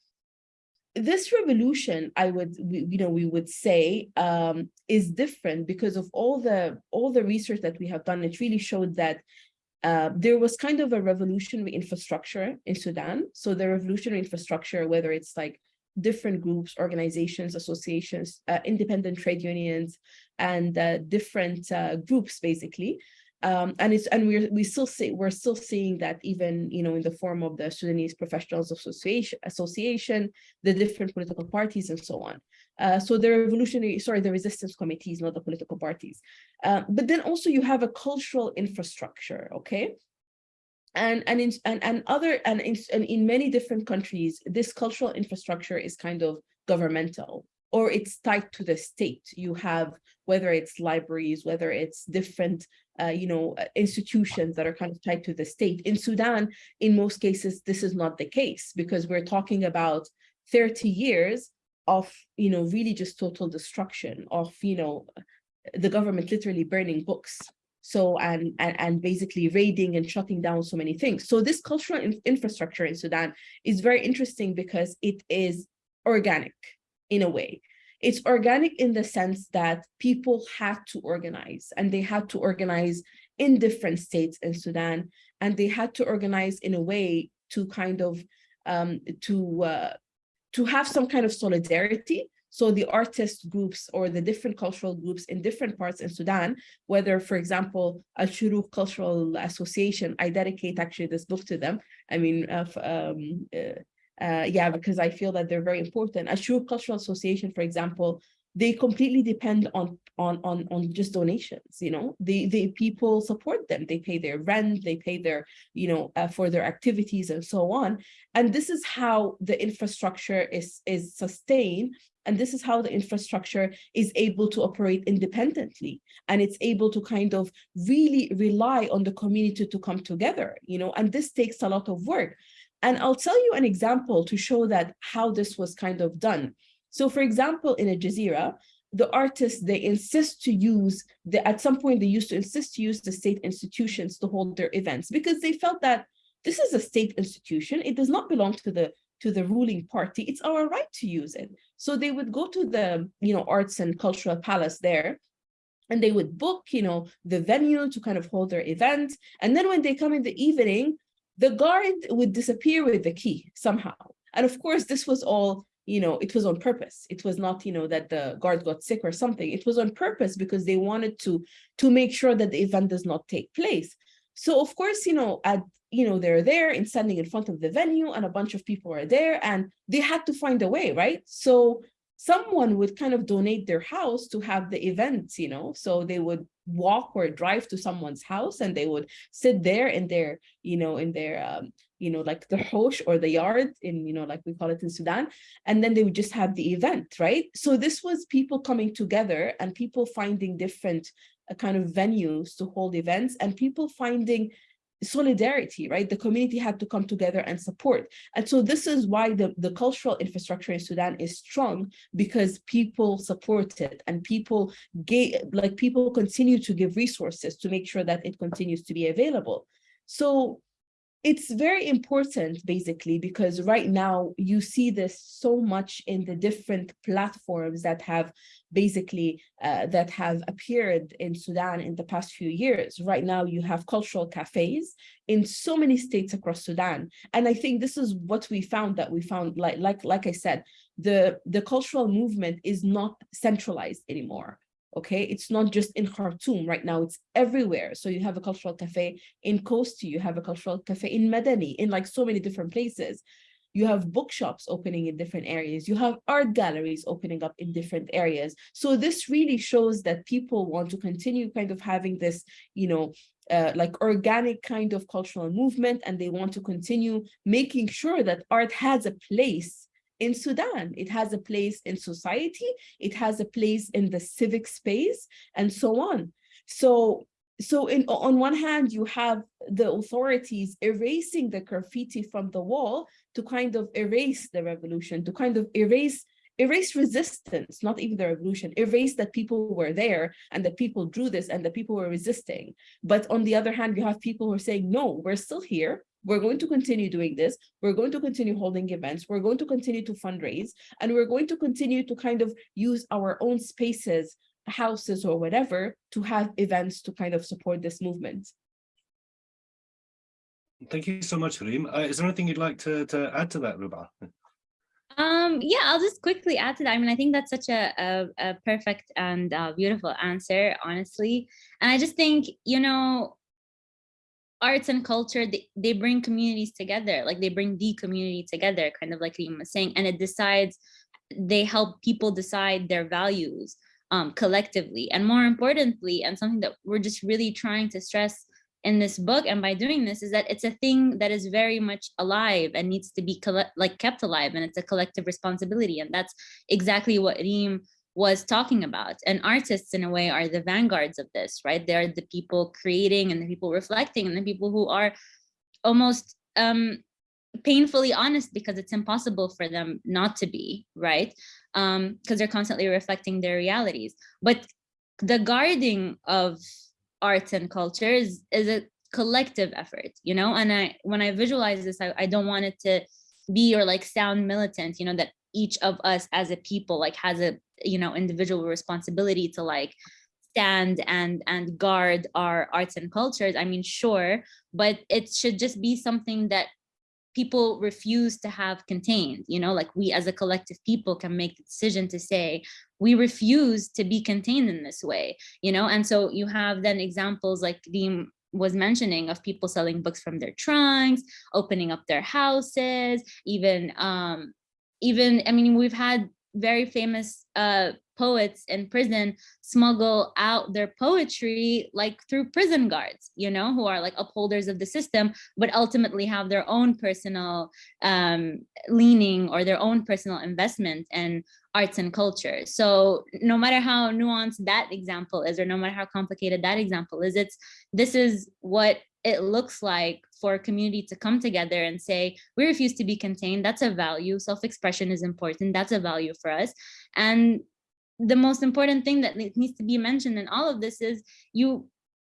this revolution, I would, you know, we would say um, is different because of all the all the research that we have done. It really showed that uh, there was kind of a revolutionary infrastructure in Sudan. So the revolutionary infrastructure, whether it's like different groups, organizations, associations, uh, independent trade unions, and uh, different uh, groups, basically. Um, and it's and we're we still see we're still seeing that even you know in the form of the Sudanese Professionals Association, Association, the different political parties, and so on. Uh, so the revolutionary, sorry, the resistance committees, not the political parties. Uh, but then also you have a cultural infrastructure, okay? And and in and, and other and in, and in many different countries, this cultural infrastructure is kind of governmental or it's tied to the state. You have whether it's libraries, whether it's different uh, you know, uh, institutions that are kind of tied to the state. In Sudan, in most cases, this is not the case because we're talking about 30 years of, you know, really just total destruction of, you know, the government literally burning books. So, and, and, and basically raiding and shutting down so many things. So this cultural in infrastructure in Sudan is very interesting because it is organic in a way. It's organic in the sense that people had to organize and they had to organize in different states in Sudan and they had to organize in a way to kind of um, to uh, to have some kind of solidarity so the artist groups or the different cultural groups in different parts in Sudan, whether, for example, Al Shuruk Cultural Association, I dedicate actually this book to them. I mean, uh, um, uh, uh, yeah, because I feel that they're very important. Ashur Cultural Association, for example, they completely depend on on on on just donations you know? The the people support them. They pay their rent they pay their you know uh, for their activities and so on. And this is how the infrastructure is is sustained and this is how the infrastructure is able to operate independently. And it's able to kind of really rely on the community to come together you know? And this takes a lot of work. And I'll tell you an example to show that how this was kind of done. So for example, in a Jazeera, the artists, they insist to use, the, at some point they used to insist to use the state institutions to hold their events because they felt that this is a state institution. It does not belong to the to the ruling party. It's our right to use it. So they would go to the you know arts and cultural palace there and they would book you know the venue to kind of hold their event. And then when they come in the evening, the guard would disappear with the key somehow. And of course, this was all, you know, it was on purpose. It was not, you know, that the guard got sick or something. It was on purpose because they wanted to, to make sure that the event does not take place. So of course, you know, at, you know, they're there and standing in front of the venue and a bunch of people are there and they had to find a way, right? So someone would kind of donate their house to have the events, you know, so they would walk or drive to someone's house and they would sit there in their, you know, in their, um, you know, like the hosh or the yard in, you know, like we call it in Sudan, and then they would just have the event, right? So this was people coming together and people finding different uh, kind of venues to hold events and people finding solidarity, right? The community had to come together and support. And so this is why the, the cultural infrastructure in Sudan is strong because people support it and people gave, like people continue to give resources to make sure that it continues to be available. So it's very important basically because right now you see this so much in the different platforms that have basically uh, that have appeared in Sudan in the past few years. Right now you have cultural cafes in so many states across Sudan. And I think this is what we found that we found like like like I said, the the cultural movement is not centralized anymore okay? It's not just in khartoum right now it's everywhere. So you have a cultural cafe in kosti you have a cultural cafe in madani in like so many different places. You have bookshops opening in different areas. You have art galleries opening up in different areas. So this really shows that people want to continue kind of having this you know uh, like organic kind of cultural movement and they want to continue making sure that art has a place in Sudan. It has a place in society, it has a place in the civic space, and so on. So, so in, on one hand, you have the authorities erasing the graffiti from the wall to kind of erase the revolution, to kind of erase erase resistance, not even the revolution, erase that people were there and that people drew this and that people were resisting. But on the other hand, you have people who are saying, no, we're still here. We're going to continue doing this. We're going to continue holding events. We're going to continue to fundraise, and we're going to continue to kind of use our own spaces, houses or whatever, to have events to kind of support this movement. Thank you so much, Reem. Uh, is there anything you'd like to, to add to that, Ruba? Um, yeah, I'll just quickly add to that. I mean, I think that's such a, a, a perfect and uh, beautiful answer, honestly. And I just think, you know, arts and culture, they, they bring communities together, like they bring the community together, kind of like Reem was saying, and it decides, they help people decide their values um, collectively. And more importantly, and something that we're just really trying to stress in this book and by doing this is that it's a thing that is very much alive and needs to be like kept alive and it's a collective responsibility and that's exactly what Reem was talking about. And artists in a way are the vanguards of this right? They're the people creating and the people reflecting and the people who are almost um painfully honest because it's impossible for them not to be right? Um because they're constantly reflecting their realities. But the guarding of arts and culture is, is a collective effort, you know? And I when I visualize this, I, I don't want it to be or like sound militant, you know, that each of us as a people like has a, you know, individual responsibility to like stand and and guard our arts and cultures. I mean, sure, but it should just be something that people refuse to have contained you know like we as a collective people can make the decision to say we refuse to be contained in this way you know and so you have then examples like the was mentioning of people selling books from their trunks opening up their houses even um even i mean we've had very famous uh poets in prison smuggle out their poetry like through prison guards you know who are like upholders of the system but ultimately have their own personal um leaning or their own personal investment in arts and culture so no matter how nuanced that example is or no matter how complicated that example is it's this is what it looks like for a community to come together and say, we refuse to be contained. That's a value. Self-expression is important. That's a value for us. And the most important thing that needs to be mentioned in all of this is you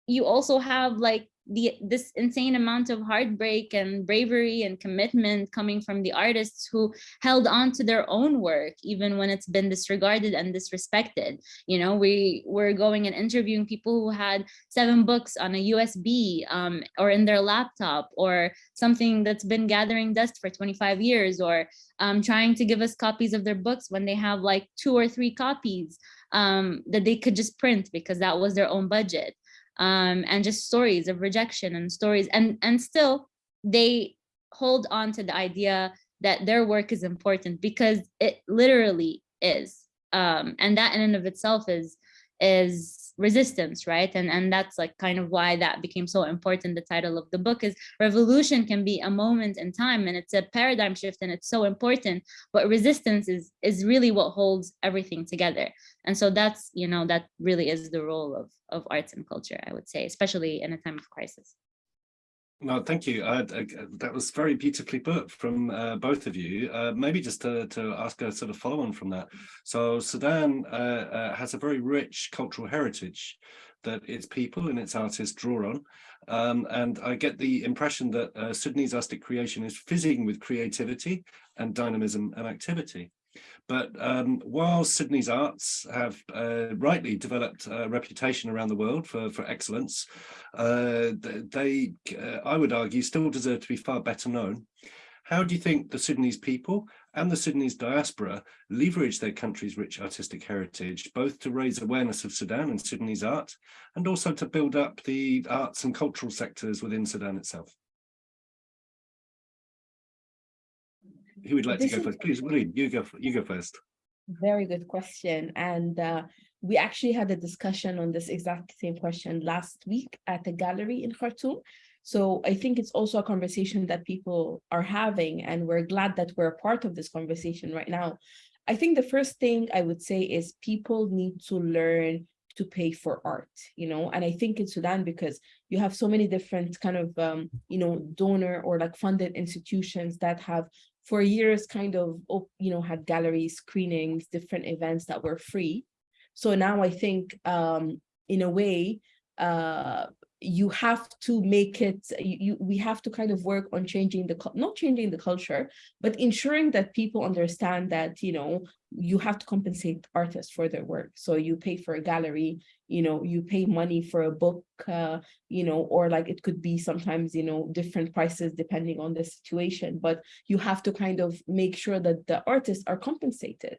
you also have like the this insane amount of heartbreak and bravery and commitment coming from the artists who held on to their own work even when it's been disregarded and disrespected. You know we were going and interviewing people who had seven books on a usb um, or in their laptop or something that's been gathering dust for 25 years or um, trying to give us copies of their books when they have like two or three copies um, that they could just print because that was their own budget um, and just stories of rejection and stories and and still they hold on to the idea that their work is important because it literally is. Um, and that in and of itself is is resistance right? And and that's like kind of why that became so important the title of the book is revolution can be a moment in time and it's a paradigm shift and it's so important but resistance is is really what holds everything together. And so that's you know that really is the role of of arts and culture i would say especially in a time of crisis no, thank you. Uh, that was very beautifully put from uh, both of you. Uh, maybe just to, to ask a sort of follow on from that. So Sudan uh, uh, has a very rich cultural heritage that its people and its artists draw on. Um, and I get the impression that uh, Sudanese artistic creation is fizzing with creativity and dynamism and activity. But um, while Sudanese arts have uh, rightly developed a reputation around the world for, for excellence, uh, they, uh, I would argue, still deserve to be far better known. How do you think the Sudanese people and the Sudanese diaspora leverage their country's rich artistic heritage, both to raise awareness of Sudan and Sudanese art, and also to build up the arts and cultural sectors within Sudan itself? Who would like this to go first? Please, William, you go, you go first. Very good question. And uh, we actually had a discussion on this exact same question last week at the gallery in Khartoum. So I think it's also a conversation that people are having, and we're glad that we're a part of this conversation right now. I think the first thing I would say is people need to learn to pay for art, you know, and I think in Sudan, because you have so many different kind of, um, you know, donor or like funded institutions that have for years kind of, you know, had galleries, screenings, different events that were free. So now I think um, in a way, uh, you have to make it, you, you, we have to kind of work on changing the, not changing the culture, but ensuring that people understand that, you know, you have to compensate artists for their work. So you pay for a gallery, you know, you pay money for a book, uh, you know, or like it could be sometimes, you know, different prices depending on the situation, but you have to kind of make sure that the artists are compensated.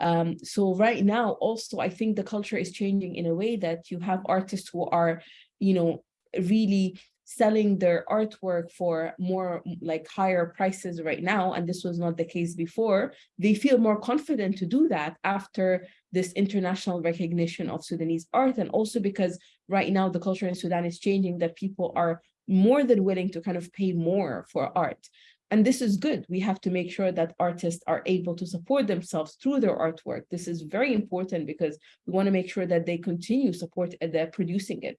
Um, so right now, also, I think the culture is changing in a way that you have artists who are you know, really selling their artwork for more like higher prices right now, and this was not the case before, they feel more confident to do that after this international recognition of Sudanese art. And also because right now the culture in Sudan is changing that people are more than willing to kind of pay more for art. And this is good. We have to make sure that artists are able to support themselves through their artwork. This is very important because we want to make sure that they continue support uh, and they're producing it.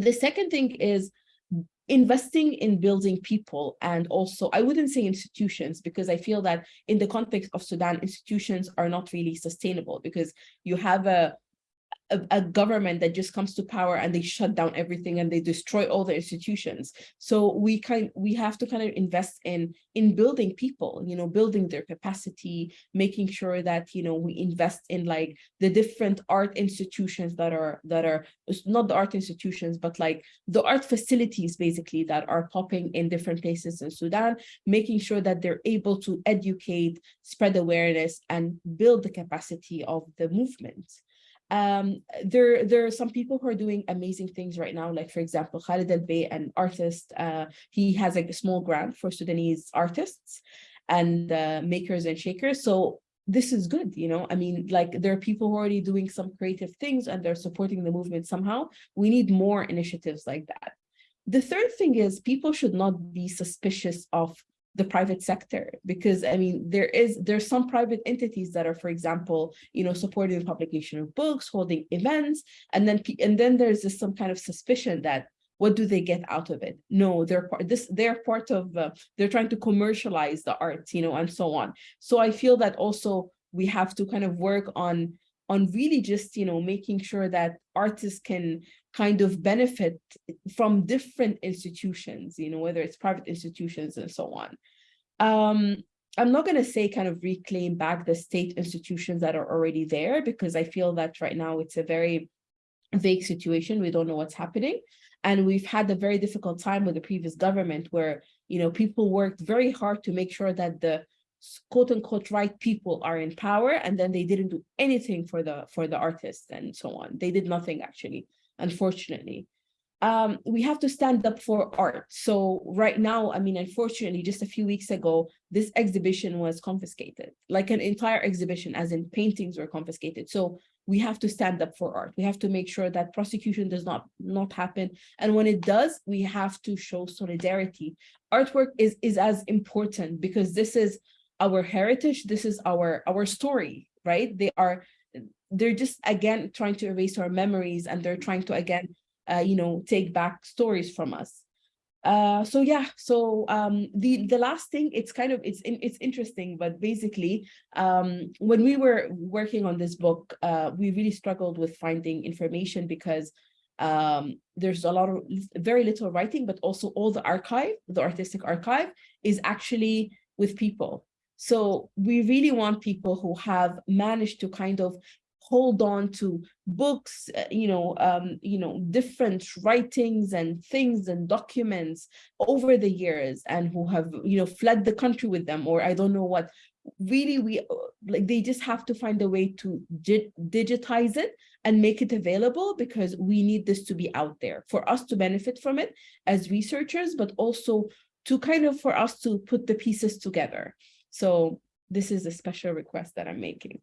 The second thing is investing in building people and also I wouldn't say institutions because I feel that in the context of Sudan institutions are not really sustainable because you have a a, a, government that just comes to power and they shut down everything and they destroy all the institutions. So we kind we have to kind of invest in in building people, you know, building their capacity, making sure that you know we invest in like the different art institutions that are that are not the art institutions, but like the art facilities basically that are popping in different places in Sudan, making sure that they're able to educate, spread awareness, and build the capacity of the movement um there there are some people who are doing amazing things right now like for example Khalid Albaih an artist uh he has a small grant for Sudanese artists and uh, makers and shakers. So this is good you know? I mean like there are people who are already doing some creative things and they're supporting the movement somehow. We need more initiatives like that. The third thing is people should not be suspicious of the private sector because i mean there is there's some private entities that are for example you know supporting the publication of books holding events and then and then there's this some kind of suspicion that what do they get out of it? No they're part this they're part of uh, they're trying to commercialize the art you know and so on. So i feel that also we have to kind of work on on really just you know making sure that artists can kind of benefit from different institutions, you know, whether it's private institutions and so on. Um, I'm not going to say kind of reclaim back the state institutions that are already there, because I feel that right now it's a very vague situation. We don't know what's happening. And we've had a very difficult time with the previous government where, you know, people worked very hard to make sure that the quote unquote right people are in power and then they didn't do anything for the for the artists and so on they did nothing actually unfortunately. Um, we have to stand up for art. So right now, I mean, unfortunately, just a few weeks ago, this exhibition was confiscated, like an entire exhibition, as in paintings were confiscated. So we have to stand up for art. We have to make sure that prosecution does not, not happen. And when it does, we have to show solidarity. Artwork is, is as important because this is our heritage. This is our, our story, right? They are they're just again trying to erase our memories and they're trying to again uh, you know take back stories from us. Uh, so yeah so um, the the last thing it's kind of it's it's interesting but basically um, when we were working on this book uh, we really struggled with finding information because um, there's a lot of very little writing but also all the archive the artistic archive is actually with people so we really want people who have managed to kind of hold on to books, uh, you know, um, you know, different writings and things and documents over the years and who have, you know, fled the country with them, or I don't know what, really we uh, like they just have to find a way to digitize it and make it available because we need this to be out there for us to benefit from it as researchers but also to kind of for us to put the pieces together so this is a special request that i'm making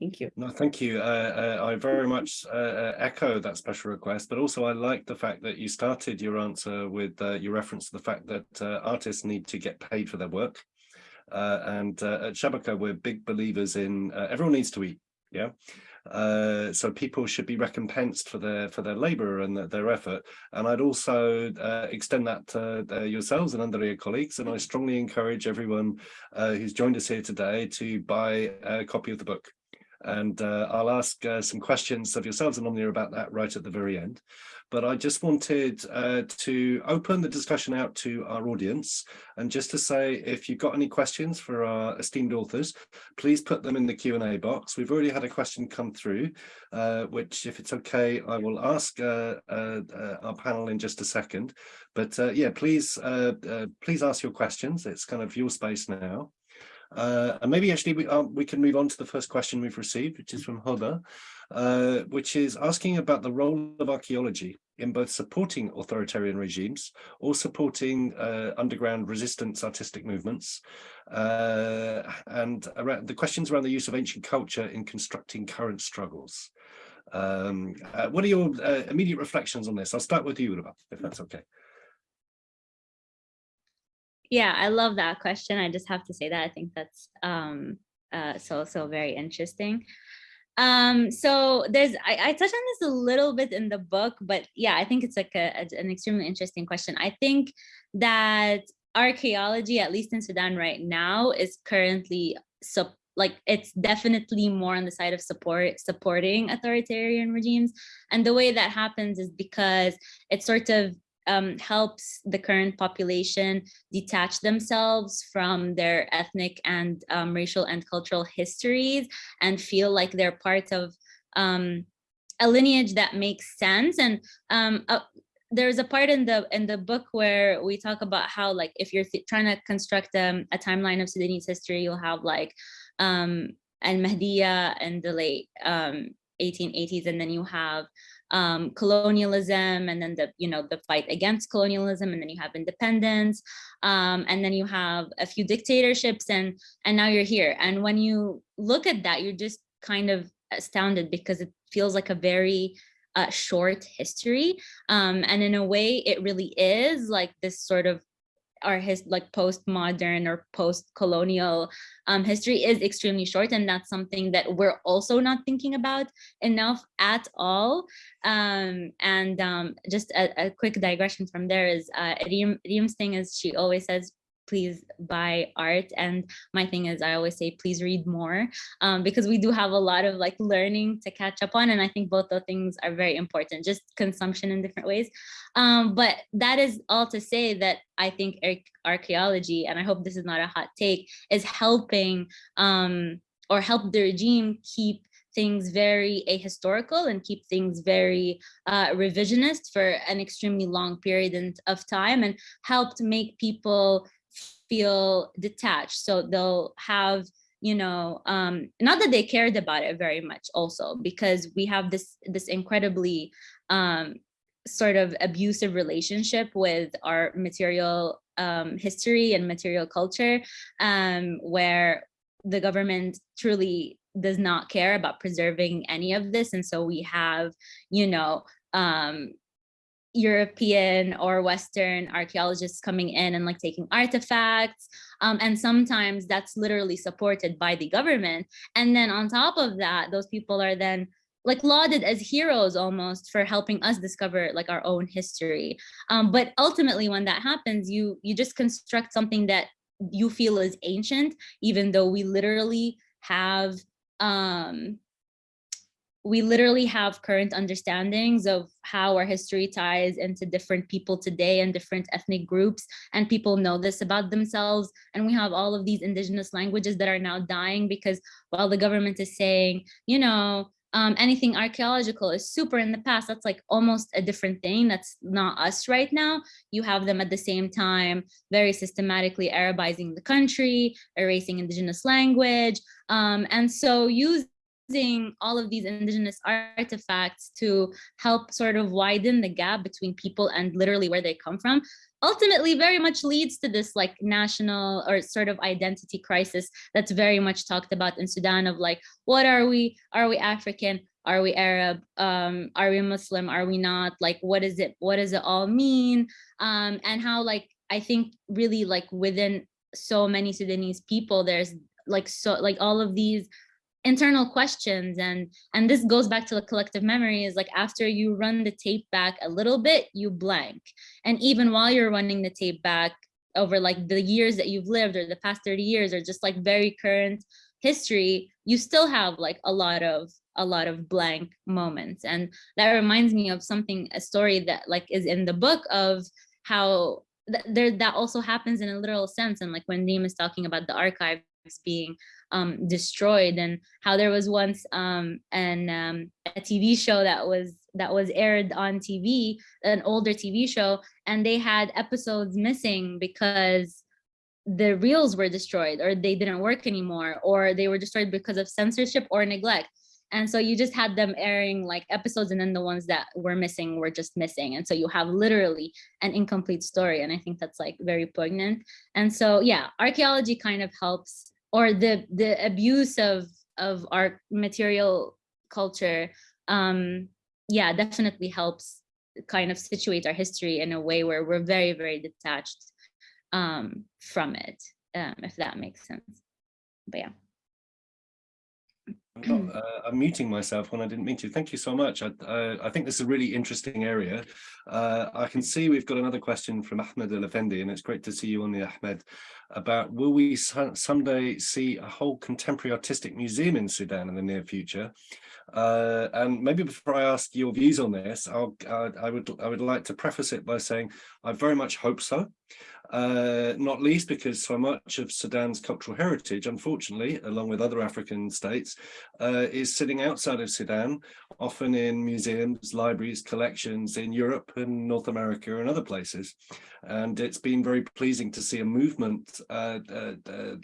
Thank you. No, thank you. Uh, uh, I very much uh, uh, echo that special request, but also I like the fact that you started your answer with uh, your reference to the fact that uh, artists need to get paid for their work. and at Shabaka, we're big believers in everyone needs to eat. Yeah. Uh, so people should be recompensed for their for their labor and their, their effort. And I'd also uh, extend that to uh, yourselves and Andariya colleagues. And I strongly encourage everyone who's joined us here today to buy a copy of the book. And uh, I'll ask uh, some questions of yourselves and Omnia about that right at the very end. But I just wanted uh, to open the discussion out to our audience and just to say if you've got any questions for our esteemed authors, please put them in the Q&A box. We've already had a question come through, uh, which if it's okay, I will ask uh, uh, uh our panel in just a second. But uh, yeah, please, please ask your questions. It's kind of your space now. Uh, and maybe actually we, um, we can move on to the first question we've received, which is from Hoda, uh, which is asking about the role of archaeology in both supporting authoritarian regimes or supporting uh, underground resistance artistic movements. Uh, and around, the questions around the use of ancient culture in constructing current struggles. Um, uh, what are your uh, immediate reflections on this? I'll start with you, Ruba, if that's okay. Yeah, I love that question. I just have to say that I think that's um, uh, so, so very interesting. Um, so there's, I, I touched on this a little bit in the book, but yeah, I think it's like a, a, an extremely interesting question. I think that archaeology, at least in Sudan right now, is currently so like it's definitely more on the side of support supporting authoritarian regimes and the way that happens is because it sort of um, helps the current population detach themselves from their ethnic and um, racial and cultural histories and feel like they're part of um, a lineage that makes sense. And um, uh, there's a part in the in the book where we talk about how like if you're trying to construct um, a timeline of Sudanese history, you'll have like um, al-Mahdiya in the late 1880s, um, and then you have um, colonialism and then the, you know, the fight against colonialism and then you have independence um, and then you have a few dictatorships and, and now you're here. And when you look at that, you're just kind of astounded because it feels like a very uh, short history. Um, and in a way, it really is like this sort of our his like postmodern or post-colonial um, history is extremely short and that's something that we're also not thinking about enough at all. Um, and um, just a, a, quick digression from there is uh, Reem's thing is she always says please buy art. And my thing is i always say please read more um, because we do have a lot of like learning to catch up on. And i think both those things are very important just consumption in different ways. Um, but that is all to say that i think archaeology and i hope this is not a hot take is helping um, or help the regime keep things very ahistorical and keep things very uh, revisionist for an extremely long period of time and helped make people feel detached. So they'll have, you know, um, not that they cared about it very much also, because we have this, this incredibly um, sort of abusive relationship with our material um, history and material culture, um, where the government truly does not care about preserving any of this. And so we have, you know, um, European or Western archaeologists coming in and like taking artifacts. Um, and sometimes that's literally supported by the government. And then on top of that, those people are then like lauded as heroes almost for helping us discover like our own history. Um, but ultimately when that happens, you, you just construct something that you feel is ancient, even though we literally have um, we literally have current understandings of how our history ties into different people today and different ethnic groups and people know this about themselves. And we have all of these indigenous languages that are now dying because while the government is saying you know um, anything archaeological is super in the past that's like almost a different thing. That's not us right now. You have them at the same time very systematically arabizing the country erasing indigenous language um, and so use using all of these indigenous artifacts to help sort of widen the gap between people and literally where they come from ultimately very much leads to this like national or sort of identity crisis that's very much talked about in Sudan of like, what are we? Are we African? Are we Arab? Um, are we Muslim? Are we not? Like, what is it? What does it all mean? Um, and how like, I think really like within so many Sudanese people, there's like so like all of these internal questions and and this goes back to the collective memory is like after you run the tape back a little bit you blank and even while you're running the tape back over like the years that you've lived or the past 30 years or just like very current history you still have like a lot of a lot of blank moments. And that reminds me of something, a story that like is in the book of how th there that also happens in a literal sense. And like when Reem is talking about the archives being um, destroyed and how there was once um, an, um, a TV show that was that was aired on TV, an older TV show, and they had episodes missing because the reels were destroyed or they didn't work anymore or they were destroyed because of censorship or neglect. And so you just had them airing like episodes and then the ones that were missing were just missing. And so you have literally an incomplete story. And I think that's like very poignant. And so, yeah, archaeology kind of helps or the, the abuse of, of our material culture, um, yeah, definitely helps kind of situate our history in a way where we're very, very detached um, from it, um, if that makes sense. But yeah. I'm, not, uh, I'm muting myself when I didn't mean to. Thank you so much. I, uh, I think this is a really interesting area. Uh, I can see we've got another question from Ahmed El Effendi, and it's great to see you on the Ahmed, about will we someday see a whole contemporary artistic museum in Sudan in the near future? Uh, and maybe before I ask your views on this, I'll, I would I would like to preface it by saying I very much hope so uh, not least because so much of Sudan's cultural heritage, unfortunately, along with other African states, uh, is sitting outside of Sudan, often in museums, libraries, collections in Europe and North America and other places. And it's been very pleasing to see a movement uh, uh, uh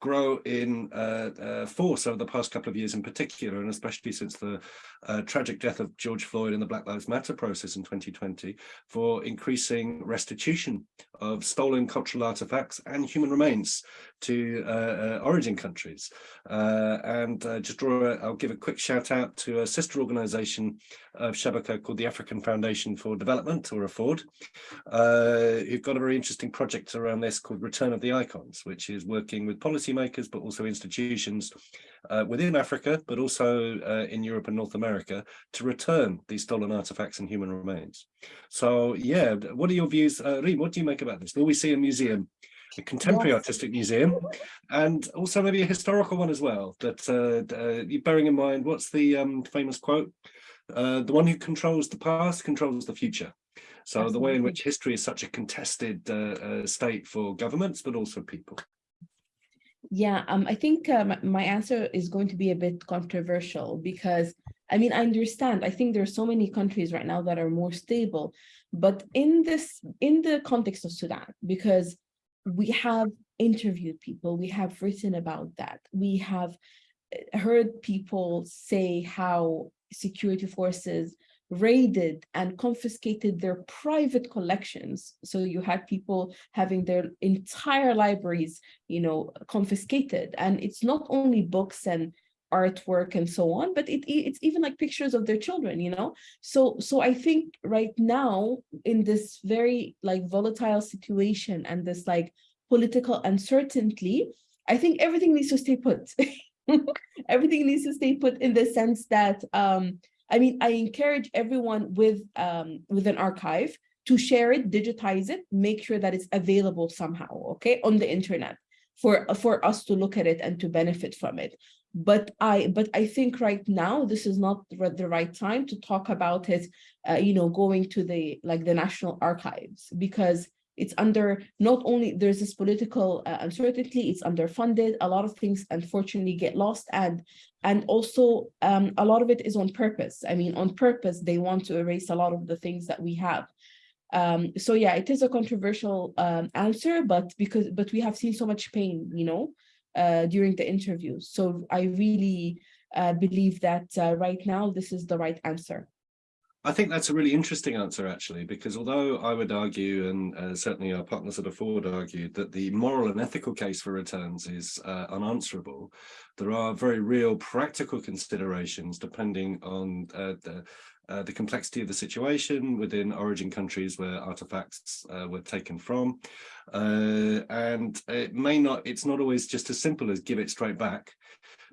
grow in uh, uh, force over the past couple of years in particular, and especially since the uh, tragic death of George Floyd in the Black Lives Matter process in 2020, for increasing restitution of stolen cultural artifacts and human remains to uh, uh, origin countries. Uh, and just draw, a, I'll give a quick shout out to a sister organization of Shabaka called the African Foundation for Development, or AFFORD, who've got a very interesting project around this called Return of the Icons, which is working with policymakers, but also institutions uh, within Africa, but also uh, in Europe and North America to return these stolen artifacts and human remains. So yeah, what are your views? Uh, Reem, what do you make about this? Will we see a museum, a contemporary yes. artistic museum, and also maybe a historical one as well? That uh, uh, bearing in mind, what's the um, famous quote? Uh, the one who controls the past controls the future. So Absolutely. the way in which history is such a contested uh, uh, state for governments, but also people. Yeah, um, I think uh, my answer is going to be a bit controversial because, I mean, I understand. I think there are so many countries right now that are more stable, but in this, in the context of Sudan, because we have interviewed people, we have written about that, we have uh, heard people say how security forces raided and confiscated their private collections. So you had people having their entire libraries, you know, confiscated. And it's not only books and artwork and so on, but it, it's even like pictures of their children, you know? So, so I think right now in this very like volatile situation and this like political uncertainty, I think everything needs to stay put. (laughs) everything needs to stay put in the sense that um, I mean, I encourage everyone with, um, with an archive to share it, digitize it, make sure that it's available somehow, okay, on the internet for, for us to look at it and to benefit from it. But I, but I think right now, this is not the right time to talk about it, uh, you know, going to the, like the National Archives, because it's under not only there's this political uh, uncertainty, it's underfunded. A lot of things unfortunately get lost and and also um, a lot of it is on purpose. I mean, on purpose, they want to erase a lot of the things that we have. Um, so yeah, it is a controversial um, answer, but because but we have seen so much pain, you know, uh, during the interviews. So I really uh, believe that uh, right now this is the right answer. I think that's a really interesting answer, actually, because although I would argue, and uh, certainly our partners at AFFORD argued, that the moral and ethical case for returns is uh, unanswerable, there are very real practical considerations depending on uh, the, uh, the complexity of the situation within origin countries where artifacts uh, were taken from. Uh, and it may not, it's not always just as simple as give it straight back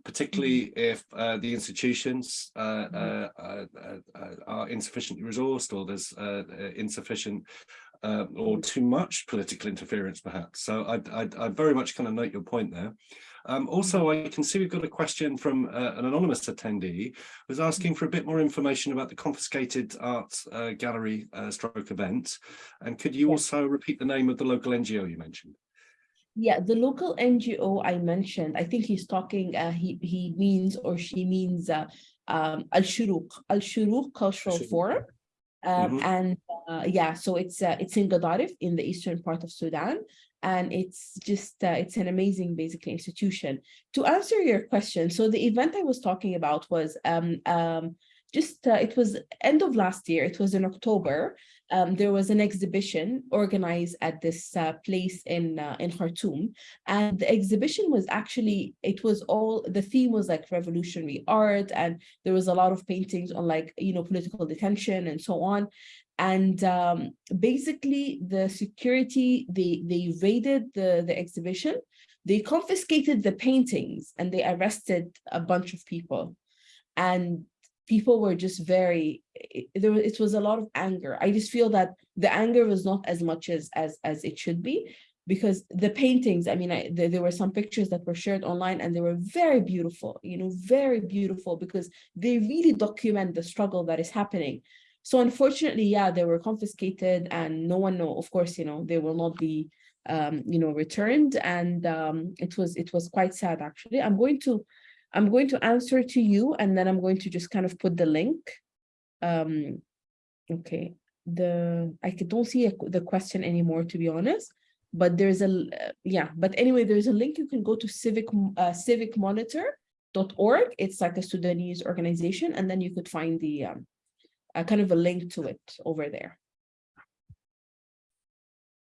particularly mm-hmm. if uh, the institutions uh, mm-hmm. uh, uh, uh, are insufficiently resourced or there's insufficient uh, or too much political interference, perhaps. So I, I, I very much kind of note your point there. Um, also, I can see we've got a question from uh, an anonymous attendee who's asking for a bit more information about the confiscated art uh, gallery uh, stroke event. And could you also repeat the name of the local NGO you mentioned? Yeah, the local NGO I mentioned, I think he's talking, uh, he, he means or she means uh, um, Al Shuruq, Al Shuruq Cultural Shuruq. Forum. Um, Mhm. and uh, yeah, so it's uh, it's in Gadarif in the eastern part of Sudan. And it's just, uh, it's an amazing basically institution. To answer your question, so the event I was talking about was um, um, just, uh, it was end of last year, it was in October. Um, there was an exhibition organized at this uh, place in uh, in Khartoum, and the exhibition was actually it was all the theme was like revolutionary art, and there was a lot of paintings on like you know political detention and so on, and um, basically the security they they raided the the exhibition, they confiscated the paintings and they arrested a bunch of people, and people were just very it, it was a lot of anger. I just feel that the anger was not as much as as as it should be because the paintings i mean I, there, there were some pictures that were shared online and they were very beautiful you know very beautiful because they really document the struggle that is happening. So unfortunately yeah they were confiscated and no one know of course you know they will not be um you know returned and um it was it was quite sad actually. I'm going to I'm going to answer to you and then I'm going to just kind of put the link. Um, okay, the I don't see a, the question anymore to be honest, but there's a, uh, yeah. But anyway, there's a link you can go to civic uh, civicmonitor.org. It's like a Sudanese organization, and then you could find the um, uh, kind of a link to it over there.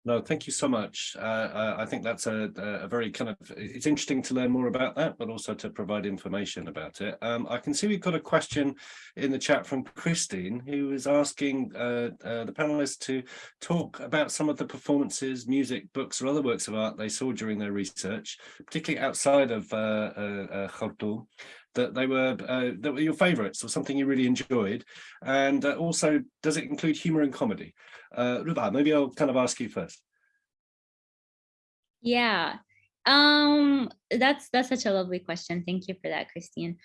No, thank you so much. Uh, I- I think that's a, a very kind of, it's interesting to learn more about that, but also to provide information about it. Um, I can see we've got a question in the chat from Christine, who is asking uh, uh, the panelists to talk about some of the performances, music, books, or other works of art they saw during their research, particularly outside of uh, uh, uh, Khartoum, that they were uh, that were your favorites or something you really enjoyed. And uh, also, does it include humor and comedy? Uh, Ruba, maybe I'll kind of ask you first. Yeah. Um, that's that's such a lovely question. Thank you for that, Christine.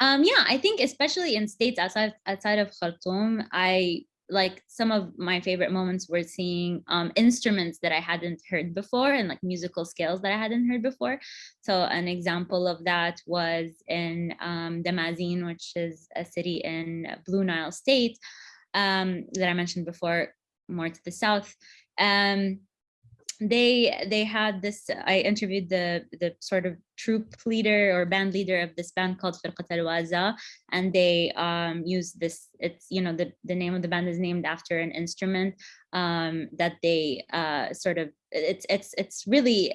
Um, yeah, I think especially in states outside outside of Khartoum, I like some of my favorite moments were seeing um, instruments that I hadn't heard before and like musical scales that I hadn't heard before. So an example of that was in um, Damazin, which is a city in Blue Nile State um, that I mentioned before, more to the south. Um, they they had this i interviewed the the sort of troop leader or band leader of this band called Firqat al-Waza and they um used this it's you know the the name of the band is named after an instrument um that they uh sort of it's it's it's really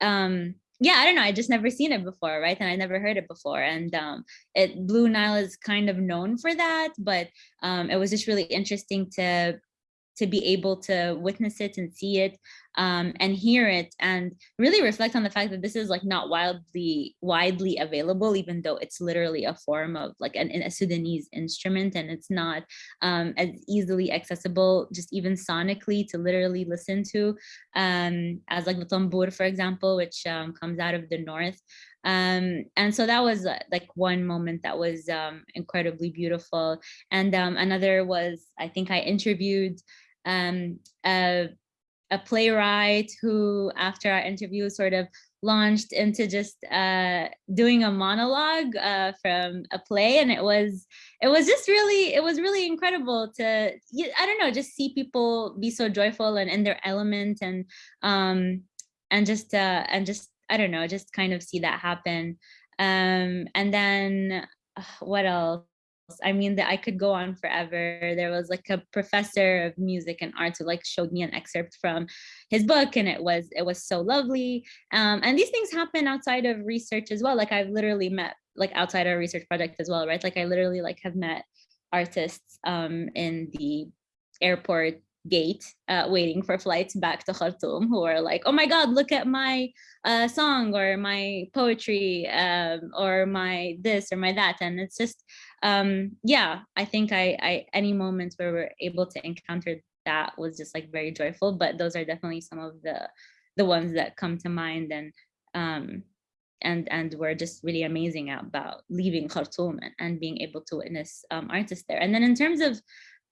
um yeah i don't know i just never seen it before right and i never heard it before and um it blue nile is kind of known for that but um it was just really interesting to to be able to witness it and see it um, and hear it and really reflect on the fact that this is like not wildly widely available even though it's literally a form of like an, a Sudanese instrument and it's not um, as easily accessible just even sonically to literally listen to um, as like the tambour, for example which um, comes out of the north. Um and so that was uh, like one moment that was um incredibly beautiful. And um another was i think i interviewed um a, a playwright who after our interview sort of launched into just uh doing a monologue uh from a play and it was it was just really it was really incredible to i don't know just see people be so joyful and in their element and um and just uh and just I don't know, just kind of see that happen. Um, and then uh, what else? I mean, that I could go on forever. There was like a professor of music and art who like showed me an excerpt from his book, and it was it was so lovely. Um, and these things happen outside of research as well. Like I've literally met like outside our research project as well, right? Like I literally like have met artists um, in the airport gate uh, waiting for flights back to Khartoum who are like, oh my God, look at my uh, song or my poetry um, or my this or my that. And it's just, um, yeah, I think I, I, any moments where we're able to encounter that was just like very joyful. But those are definitely some of the the ones that come to mind and um and and were just really amazing about leaving Khartoum and, and being able to witness um, artists there. And then in terms of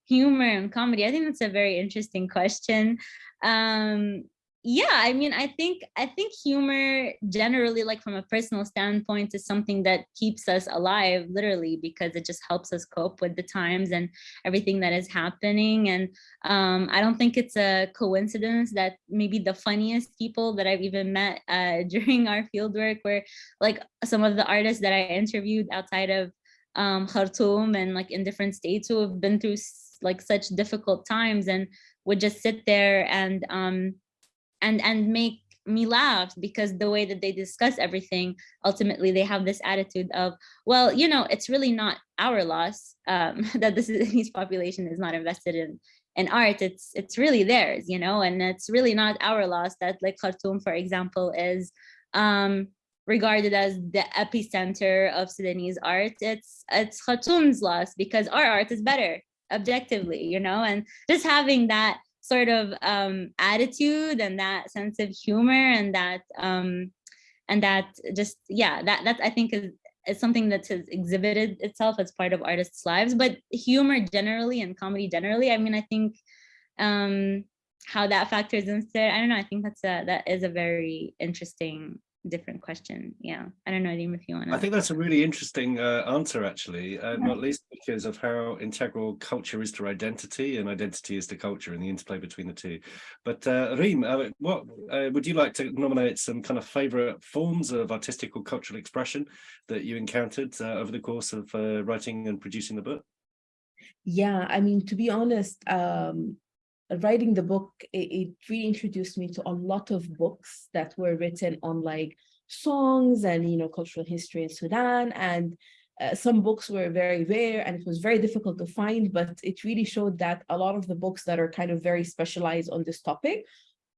humor and comedy, I think that's a very interesting question. Um, yeah, I mean, I think I think humor generally, like from a personal standpoint, is something that keeps us alive, literally, because it just helps us cope with the times and everything that is happening. And um, I don't think it's a coincidence that maybe the funniest people that I've even met uh, (laughs) during our fieldwork were like some of the artists that I interviewed outside of um, Khartoum and like in different states who have been through like such difficult times and would just sit there and um, and and make me laugh because the way that they discuss everything ultimately they have this attitude of well you know it's really not our loss um, (laughs) that the Sudanese (laughs) population is not invested in in art. It's it's really theirs you know and it's really not our loss that like Khartoum for example is um, regarded as the epicenter of Sudanese art. It's it's Khartoum's loss because our art is better objectively you know and just having that sort of um, attitude and that sense of humor and that um, and that just yeah that that I think is is something that has exhibited itself as part of artists' lives. But humor generally and comedy generally, I mean, I think um, how that factors into. I don't know. I think that's a that is a very interesting different question. Yeah, I don't know, Adim, if you want to. I think that's a really interesting uh, answer, actually, uh, not least because of how integral culture is to identity and identity is to culture and the interplay between the two. But uh, Reem, uh, what uh, would you like to nominate some kind of favorite forms of artistic or cultural expression that you encountered uh, over the course of uh, writing and producing the book? Yeah, I mean, to be honest, um, writing the book, it, it really introduced me to a lot of books that were written on like songs and, you know, cultural history in Sudan. And uh, some books were very rare and it was very difficult to find, but it really showed that a lot of the books that are kind of very specialized on this topic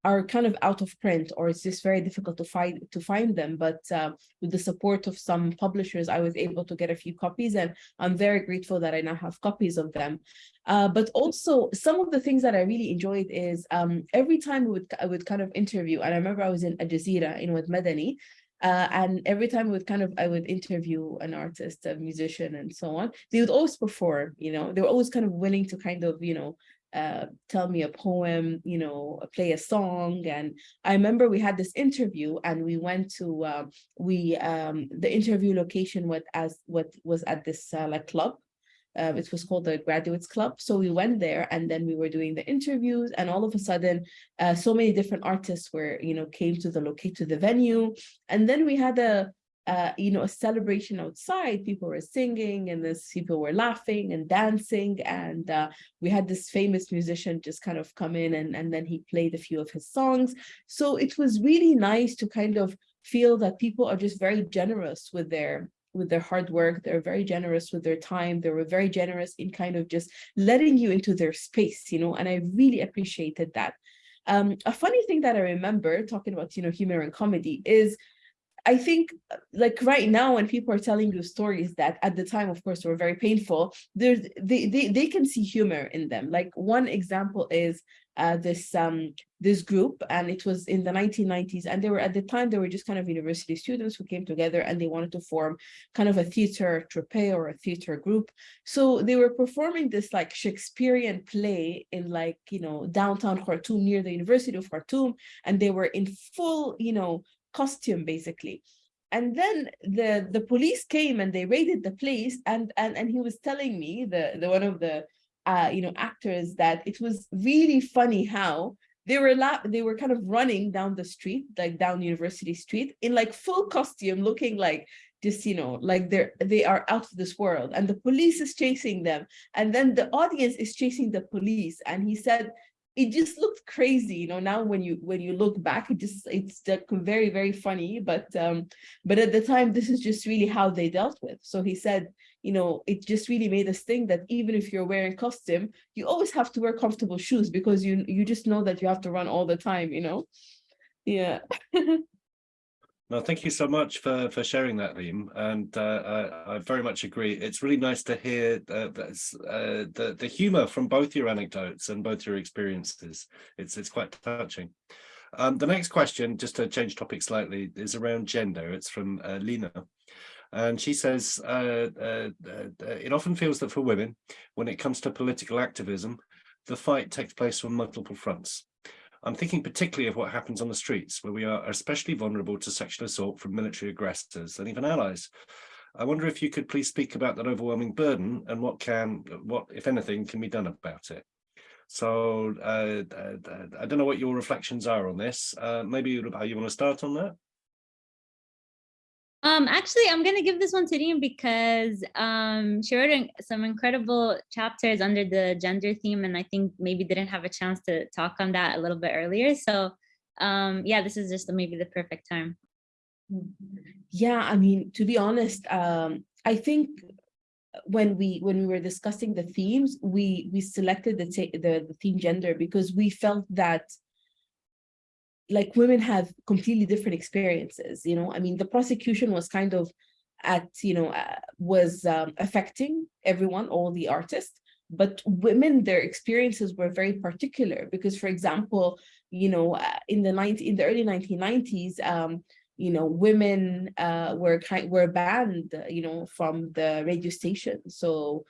are kind of out of print or it's just very difficult to find to find them but uh, with the support of some publishers I was able to get a few copies and I'm very grateful that I now have copies of them uh, but also some of the things that I really enjoyed is um, every time I would, I would kind of interview and I remember I was in Al Jazeera in Wad Madani uh, and every time I would kind of I would interview an artist, a musician, and so on. They would always perform, you know. They were always kind of willing to kind of, you know, uh, tell me a poem, you know, play a song. And I remember we had this interview and we went to, uh, we, um, the interview location was, as, what was at this uh, like club. Uh, it was called the Graduates Club. So we went there and then we were doing the interviews and all of a sudden, uh, so many different artists were, you know, came to the locate to the venue. And then we had a, uh, you know, a celebration outside. People were singing and this people were laughing and dancing. And uh, we had this famous musician just kind of come in and, and then he played a few of his songs. So it was really nice to kind of feel that people are just very generous with their with their hard work. They're very generous with their time. They were very generous in kind of just letting you into their space, you know, and I really appreciated that. Um, a funny thing that I remember talking about, you know, humor and comedy is I think like right now when people are telling you stories that at the time, of course, were very painful, there's they, they, they can see humor in them. Like one example is uh, this um, this group and it was in the 1990s and they were at the time they were just kind of university students who came together and they wanted to form kind of a theater troupe or a theater group so they were performing this like Shakespearean play in like you know downtown Khartoum near the University of Khartoum and they were in full you know costume basically. And then the the police came and they raided the place and and and he was telling me the the one of the uh you know actors that it was really funny how they were they were kind of running down the street like down university street in like full costume looking like just you know like they're they are out of this world. And the police is chasing them. And then the audience is chasing the police. And he said it just looked crazy you know now when you when you look back it just it's very very funny but um but at the time this is just really how they dealt with. So he said you know it just really made us think that even if you're wearing costume you always have to wear comfortable shoes because you you just know that you have to run all the time you know? Yeah (laughs) No, thank you so much for for sharing that, Reem, and uh, I, I very much agree. It's really nice to hear uh, uh, the the humour from both your anecdotes and both your experiences. It's it's quite touching. Um, the next question, just to change topic slightly, is around gender. It's from uh, Lena. And she says, uh, uh, it often feels that for women, when it comes to political activism, the fight takes place on multiple fronts. I'm thinking particularly of what happens on the streets, where we are especially vulnerable to sexual assault from military aggressors and even allies. I wonder if you could please speak about that overwhelming burden and what can, what, if anything, can be done about it. So uh, uh, I don't know what your reflections are on this. Uh, maybe you want to start on that? Um, actually, I'm gonna give this one to Reem because um, she wrote some incredible chapters under the gender theme, and I think maybe didn't have a chance to talk on that a little bit earlier. So, um, yeah, this is just maybe the perfect time. Yeah, I mean, to be honest, um, I think when we when we were discussing the themes, we we selected the the, the theme gender because we felt that like women have completely different experiences, you know, I mean, the prosecution was kind of at, you know, uh, was um, affecting everyone, all the artists, but women, their experiences were very particular because, for example, you know, uh, in the 90, in the early 1990s, um, you know, women uh, were kind were banned, you know, from the radio station. So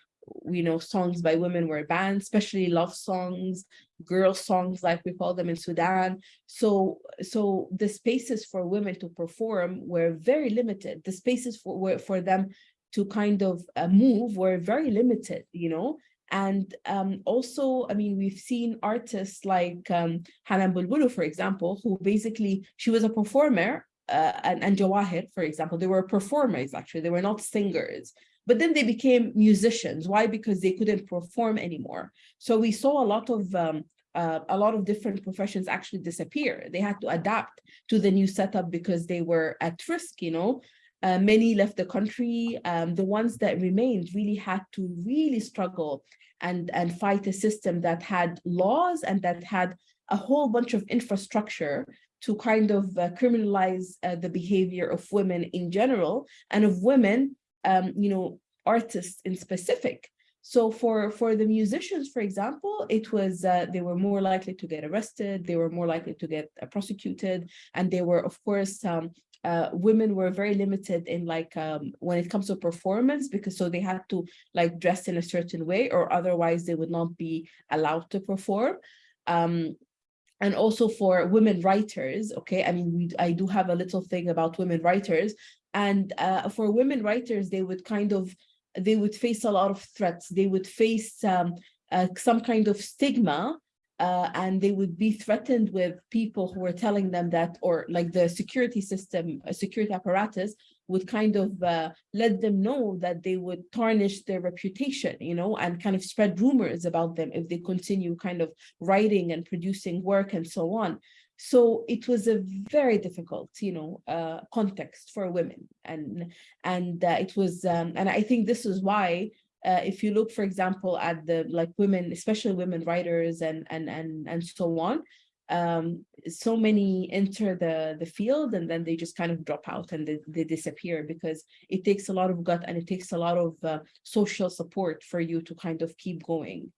you know, songs by women were banned, especially love songs, girl songs, like we call them in Sudan. So, so the spaces for women to perform were very limited. The spaces for, were, for them to kind of uh, move were very limited, you know? And um, also, I mean, we've seen artists like um, Hanan Bulu Bulu, for example, who basically, she was a performer uh, and, and Jawahir, for example, they were performers, actually, they were not singers but then they became musicians. Why? Because they couldn't perform anymore. So we saw a lot of um, uh, a lot of different professions actually disappear. They had to adapt to the new setup because they were at risk, you know. Uh, many left the country. Um, the ones that remained really had to really struggle and, and fight a system that had laws and that had a whole bunch of infrastructure to kind of uh, criminalize uh, the behavior of women in general and of women um, you know, artists in specific. So for, for the musicians, for example, it was, uh, they were more likely to get arrested, they were more likely to get uh, prosecuted, and they were, of course, um, uh, women were very limited in like um, when it comes to performance because so they had to like dress in a certain way or otherwise they would not be allowed to perform. Um, and also for women writers, okay, I mean, we, I do have a little thing about women writers, and uh, for women writers, they would kind of, they would face a lot of threats. They would face um, uh, some kind of stigma uh, and they would be threatened with people who were telling them that, or like the security system, a security apparatus would kind of uh, let them know that they would tarnish their reputation, you know, and kind of spread rumors about them if they continue kind of writing and producing work and so on. So it was a very difficult, you know, uh, context for women, and and uh, it was, um, and I think this is why, uh, if you look, for example, at the like women, especially women writers and and and and so on, um, so many enter the the field and then they just kind of drop out and they, they disappear because it takes a lot of gut and it takes a lot of uh, social support for you to kind of keep going.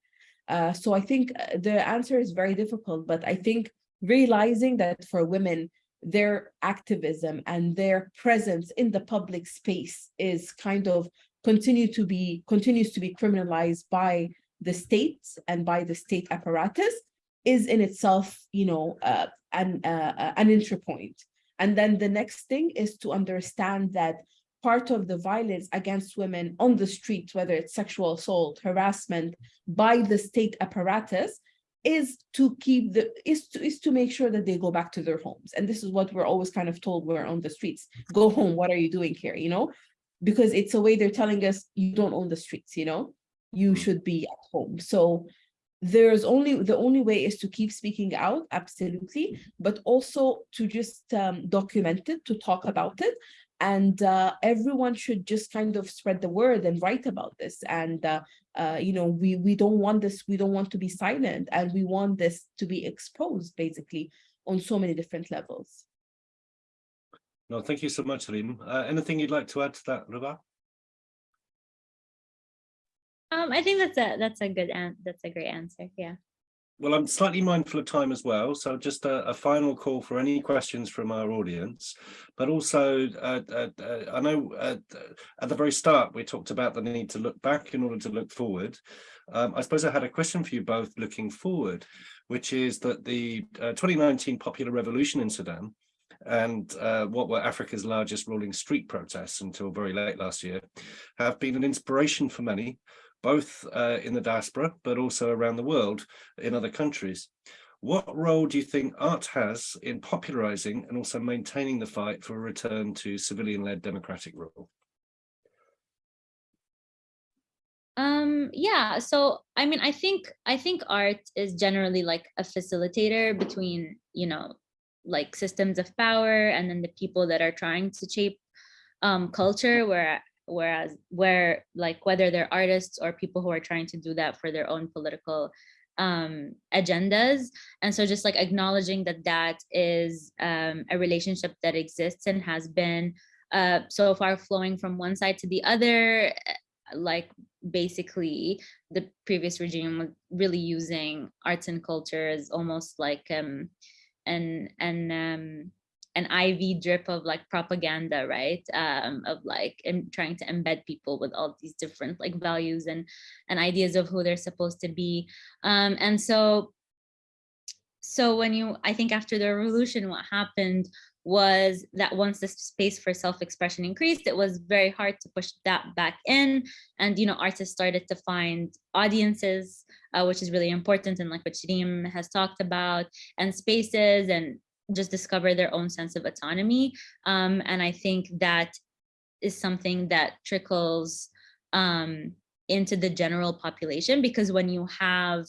Uh, so I think uh, the answer is very difficult, but I think realizing that for women, their activism and their presence in the public space is kind of continue to be continues to be criminalized by the state and by the state apparatus is in itself, you know, uh, an, uh, an entry point. And then the next thing is to understand that part of the violence against women on the streets, whether it's sexual assault, harassment by the state apparatus, is to keep the is to is to make sure that they go back to their homes. And this is what we're always kind of told we're on the streets. Go home. What are you doing here? You know because it's a way they're telling us you don't own the streets you know? You Hmm. should be at home. So there's only the only way is to keep speaking out absolutely but also to just um, document it to talk about it and uh, everyone should just kind of spread the word and write about this and uh, uh, you know we we don't want this we don't want to be silent and we want this to be exposed basically on so many different levels No, thank you so much, Reem. Uh, anything you'd like to add to that, Ruba? Um, I think that's a that's a good and that's a great answer. Yeah. Well, I'm slightly mindful of time as well, so just a, a final call for any questions from our audience. But also, uh, uh, uh, I know at the very start we talked about the need to look back in order to look forward. Um, I suppose I had a question for you both looking forward, which is that the uh, 2019 popular revolution in Sudan and uh, what were Africa's largest rolling street protests until very late last year have been an inspiration for many both uh, in the diaspora, but also around the world in other countries. What role do you think art has in popularizing and also maintaining the fight for a return to civilian-led democratic rule? Um, yeah, so I mean, I think I think art is generally like a facilitator between, you know, like systems of power and then the people that are trying to shape um, culture where whereas where like whether they're artists or people who are trying to do that for their own political um agendas. And so just like acknowledging that that is um a relationship that exists and has been uh so far flowing from one side to the other eh, like basically the previous regime was really using arts and culture as almost like um an an um an IV drip of like propaganda, right? Um, of like trying to embed people with all these different like values and and ideas of who they're supposed to be. Um, and so, so when you, I think after the revolution, what happened was that once the space for self-expression increased, it was very hard to push that back in. And you know, artists started to find audiences, uh, which is really important, and like what Shreem has talked about, and spaces and just discover their own sense of autonomy. Um, and I think that is something that trickles um, into the general population because when you have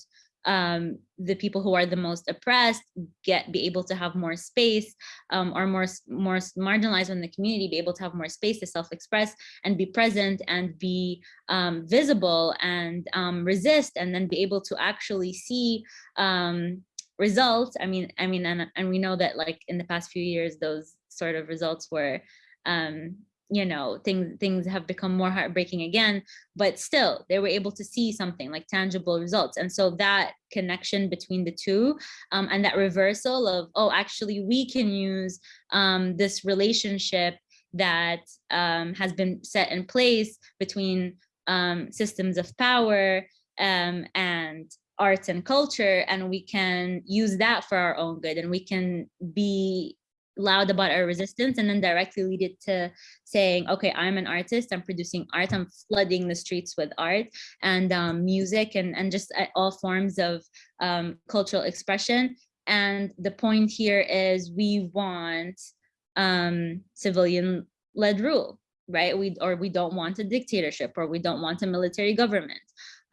um, the people who are the most oppressed get be able to have more space um, or more more marginalized in the community be able to have more space to self-express and be present and be um, visible and um, resist and then be able to actually see um, results i mean i mean and, and we know that like in the past few years those sort of results were um you know things things have become more heartbreaking again but still they were able to see something like tangible results. And so that connection between the two um, and that reversal of oh actually we can use um, this relationship that um, has been set in place between um, systems of power um, and arts and culture and we can use that for our own good and we can be loud about our resistance and then directly lead it to saying okay i'm an artist i'm producing art i'm flooding the streets with art and um, music and and just uh, all forms of um, cultural expression. And the point here is we want um, civilian led rule right? We or we don't want a dictatorship or we don't want a military government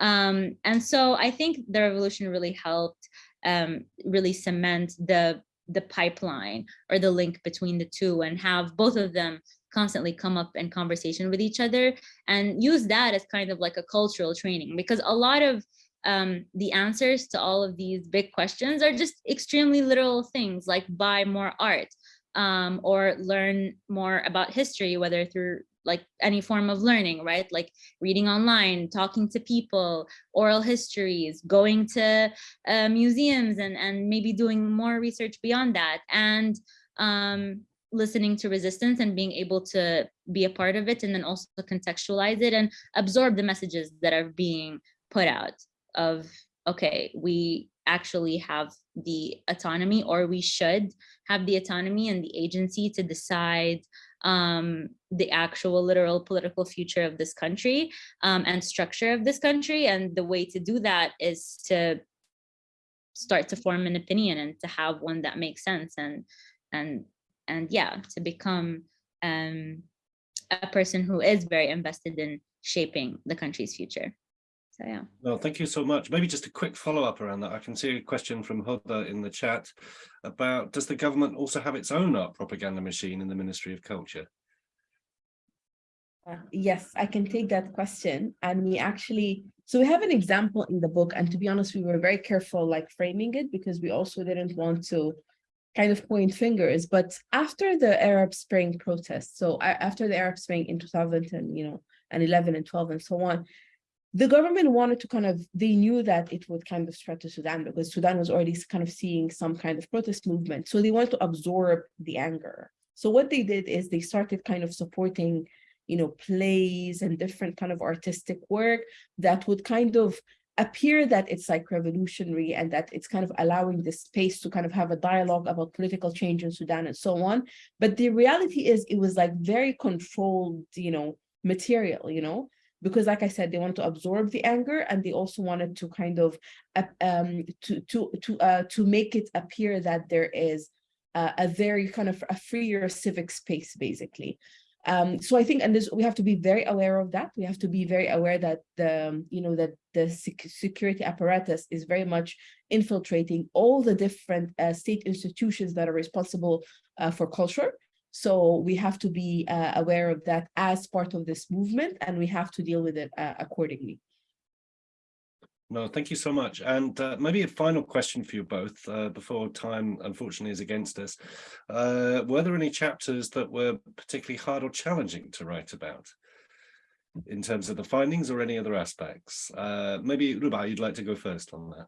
um, and so I think the revolution really helped um, really cement the the pipeline or the link between the two and have both of them constantly come up in conversation with each other and use that as kind of like a cultural training because a lot of um, the answers to all of these big questions are just extremely literal things like buy more art um, or learn more about history, whether through like any form of learning, right? Like reading online, talking to people, oral histories, going to uh, museums and, and maybe doing more research beyond that. And um, listening to resistance and being able to be a part of it and then also contextualize it and absorb the messages that are being put out of, okay, we actually have the autonomy or we should have the autonomy and the agency to decide um, the actual literal political future of this country um, and structure of this country. And the way to do that is to start to form an opinion and to have one that makes sense and and and yeah, to become um, a person who is very invested in shaping the country's future. So yeah. Well, thank you so much. Maybe just a quick follow-up around that. I can see a question from Hoda in the chat about does the government also have its own art propaganda machine in the Ministry of Culture? Uh, yes, I can take that question. And we actually, so we have an example in the book. And to be honest, we were very careful like framing it because we also didn't want to kind of point fingers, but after the Arab Spring protests, so after the Arab Spring in 2010, you know, and 11 and 12 and so on, the government wanted to kind of, they knew that it would kind of spread to Sudan because Sudan was already kind of seeing some kind of protest movement. So they wanted to absorb the anger. So what they did is they started kind of supporting, you know, plays and different kind of artistic work that would kind of appear that it's like revolutionary and that it's kind of allowing this space to kind of have a dialogue about political change in Sudan and so on. But the reality is it was like very controlled, you know, material, you know, because like I said, they wanted to absorb the anger and they also wanted to kind of um, to to to uh, to make it appear that there is uh, a very kind of a freer civic space, basically. Um, so I think, and this, we have to be very aware of that. We have to be very aware that the, um, you know, that the sec security apparatus is very much infiltrating all the different uh, state institutions that are responsible uh, for culture. So we have to be uh, aware of that as part of this movement, and we have to deal with it uh, accordingly. No, thank you so much. And uh, maybe a final question for you both uh, before time, unfortunately, is against us. Uh, were there any chapters that were particularly hard or challenging to write about in terms of the findings or any other aspects? Uh, maybe Ruba, you'd like to go first on that.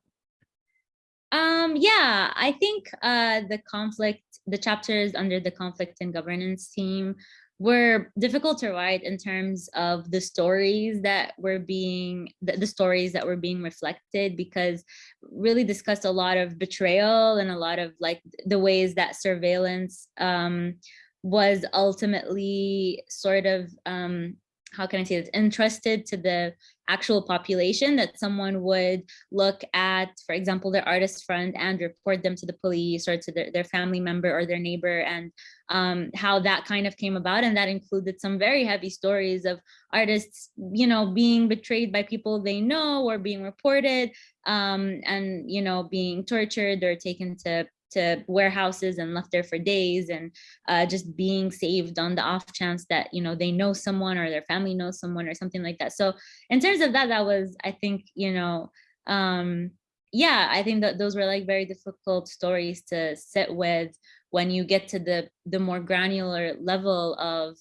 Um, yeah, I think uh, the conflict, the chapters under the conflict and governance team were difficult to write in terms of the stories that were being the, the, stories that were being reflected because really discussed a lot of betrayal and a lot of like the ways that surveillance um, was ultimately sort of um, how can I say this, entrusted to the actual population that someone would look at, for example, their artist friend and report them to the police or to their, their family member or their neighbor and um, how that kind of came about. And that included some very heavy stories of artists, you know, being betrayed by people they know or being reported um, and, you know, being tortured or taken to to warehouses and left there for days and uh, just being saved on the off chance that you know they know someone or their family knows someone or something like that. So in terms of that that was i think you know um yeah i think that those were like very difficult stories to sit with when you get to the the more granular level of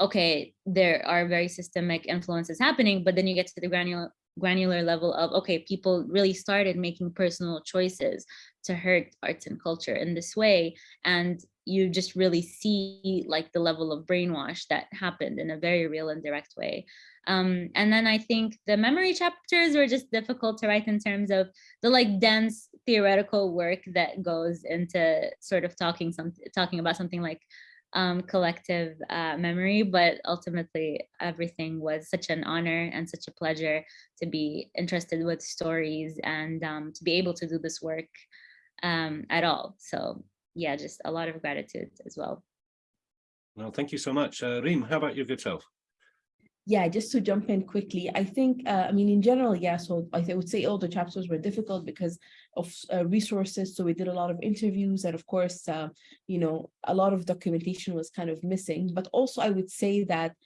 okay there are very systemic influences happening but then you get to the granular granular level of okay people really started making personal choices to hurt arts and culture in this way and you just really see like the level of brainwash that happened in a very real and direct way. Um, and then i think the memory chapters were just difficult to write in terms of the like dense theoretical work that goes into sort of talking some talking about something like um, collective uh, memory, but ultimately everything was such an honor and such a pleasure to be interested with stories and um, to be able to do this work um, at all. So yeah, just a lot of gratitude as well. Well, thank you so much. Uh, Reem, how about your good self? Yeah, just to jump in quickly, I think, uh, I mean, in general, yeah, so I would say all the chapters were difficult because of uh, resources. So we did a lot of interviews and of course, uh, you know, a lot of documentation was kind of missing. But also I would say that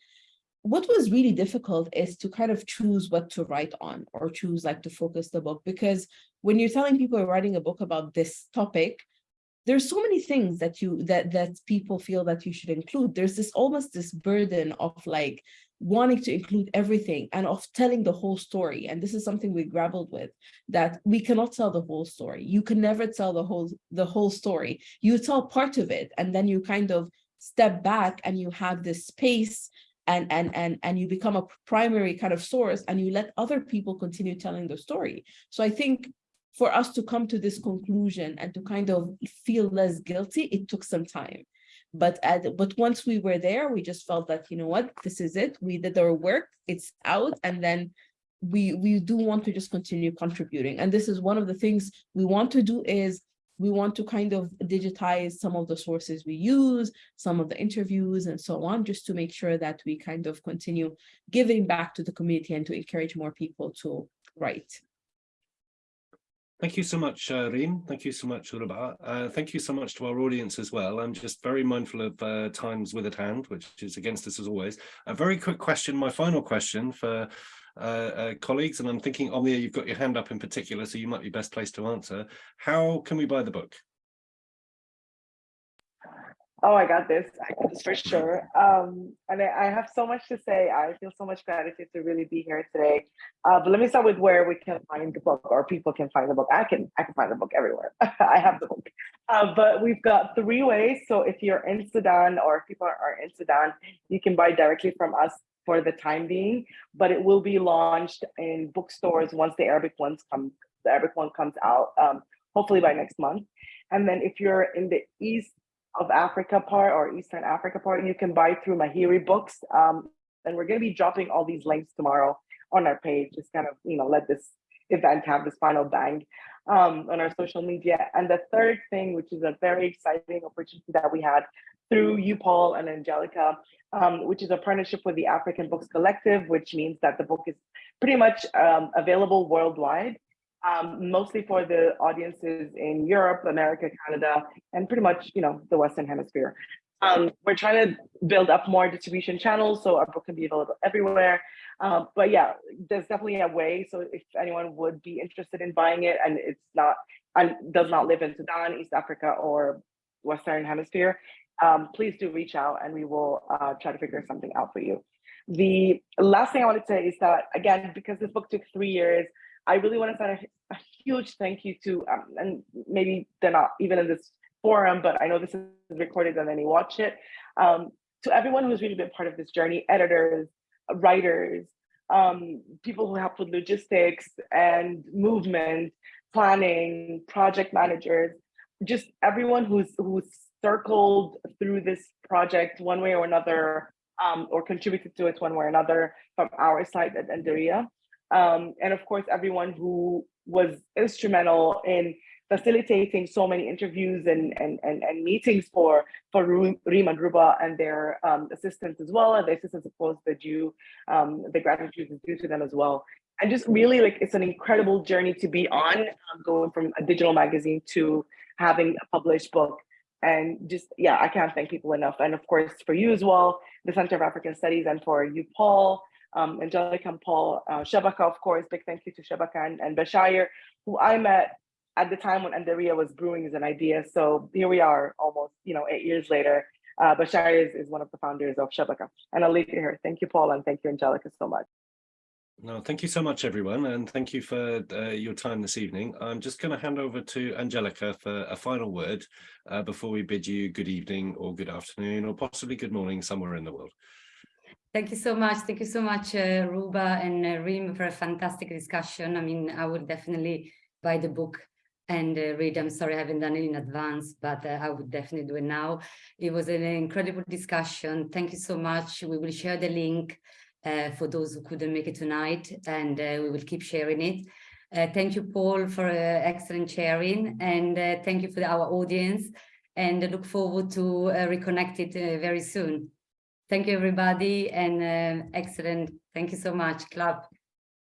what was really difficult is to kind of choose what to write on or choose like to focus the book because when you're telling people you're writing a book about this topic, there's so many things that you that that people feel that you should include there's this almost this burden of like wanting to include everything and of telling the whole story. And this is something we grappled with that we cannot tell the whole story. You can never tell the whole the whole story. You tell part of it and then you kind of step back and you have this space and and and and you become a primary kind of source and you let other people continue telling the story. So i think for us to come to this conclusion and to kind of feel less guilty, it took some time. But at, but once we were there, we just felt that, you know what, this is it. We did our work, it's out. And then we, we do want to just continue contributing. And this is one of the things we want to do is we want to kind of digitize some of the sources we use, some of the interviews and so on, just to make sure that we kind of continue giving back to the community and to encourage more people to write. Thank you so much, uh, Reem. Thank you so much, Ruba. Uh, thank you so much to our audience as well. I'm just very mindful of uh, times with at hand, which is against us as always. A very quick question, my final question for uh, uh, colleagues, and I'm thinking, Omnia, you've got your hand up in particular, so you might be best placed to answer. How can we buy the book? Oh, I got this. I got this for sure. Um, and I, I have so much to say. I feel so much gratitude to really be here today. Uh, but let me start with where we can find the book, or people can find the book. I can, I can find the book everywhere. (laughs) I have the book. Uh, but we've got three ways. So if you're in Sudan, or if people are, in Sudan, you can buy directly from us for the time being. But it will be launched in bookstores once the Arabic ones come. The Arabic one comes out, um, hopefully by next month. And then if you're in the East of Africa part or Eastern Africa part, you can buy through Mahiri Books. Um, and we're going to be dropping all these links tomorrow on our page. Just kind of, you know, let this event have this final bang um, on our social media. And the third thing, which is a very exciting opportunity that we had through you, Paul and Angelica, um, which is a partnership with the African Books Collective, which means that the book is pretty much um, available worldwide um, mostly for the audiences in Europe, America, Canada, and pretty much, you know, the Western Hemisphere. Um, we're trying to build up more distribution channels so our book can be available everywhere. Um, but yeah, there's definitely a way. So if anyone would be interested in buying it and it's not, and does not live in Sudan, East Africa, or Western Hemisphere, um, please do reach out and we will uh, try to figure something out for you. The last thing I wanted to say is that, again, because this book took three years, I really want to send a, a huge thank you to, um, and maybe they're not even in this forum, but I know this is recorded and then you watch it. Um, to everyone who's really been part of this journey, editors, writers, um, people who help with logistics and movement, planning, project managers, just everyone who's who's circled through this project one way or another, um, or contributed to it one way or another from our side at Andariya. Um, and of course, everyone who was instrumental in facilitating so many interviews and, and, and, and meetings for, for Reem and Ruba and their um, assistants as well. And the assistants, of course, the due, um, the gratitude is due to them as well. And just really like, it's an incredible journey to be on, um, going from a digital magazine to having a published book. And just, yeah, I can't thank people enough. And of course, for you as well, the Center of African Studies and for you, Paul, um, Angelica and Paul, uh, Shabaka, of course, big thank you to Shabaka and, and Bashir, who I met at the time when Andariya was brewing as an idea. So here we are almost, you know, eight years later. Uh, Bashir is, is one of the founders of Shabaka. And I'll leave you here. Thank you, Paul, and thank you, Angelica, so much. No, thank you so much, everyone, and thank you for uh, your time this evening. I'm just going to hand over to Angelica for a final word uh, before we bid you good evening or good afternoon or possibly good morning somewhere in the world. Thank you so much. Thank you so much, uh, Ruba and uh, for a fantastic discussion. I mean, I would definitely buy the book and uh, read. I'm sorry I haven't done it in advance, but uh, I would definitely do it now. It was an incredible discussion. Thank you so much. We will share the link uh, for those who couldn't make it tonight, and uh, we will keep sharing it. Uh, thank you, Paul, for uh, excellent sharing, and thank you for our audience, and I look forward to reconnect it very soon. Thank you, everybody, and uh, excellent. Thank you so much. Club.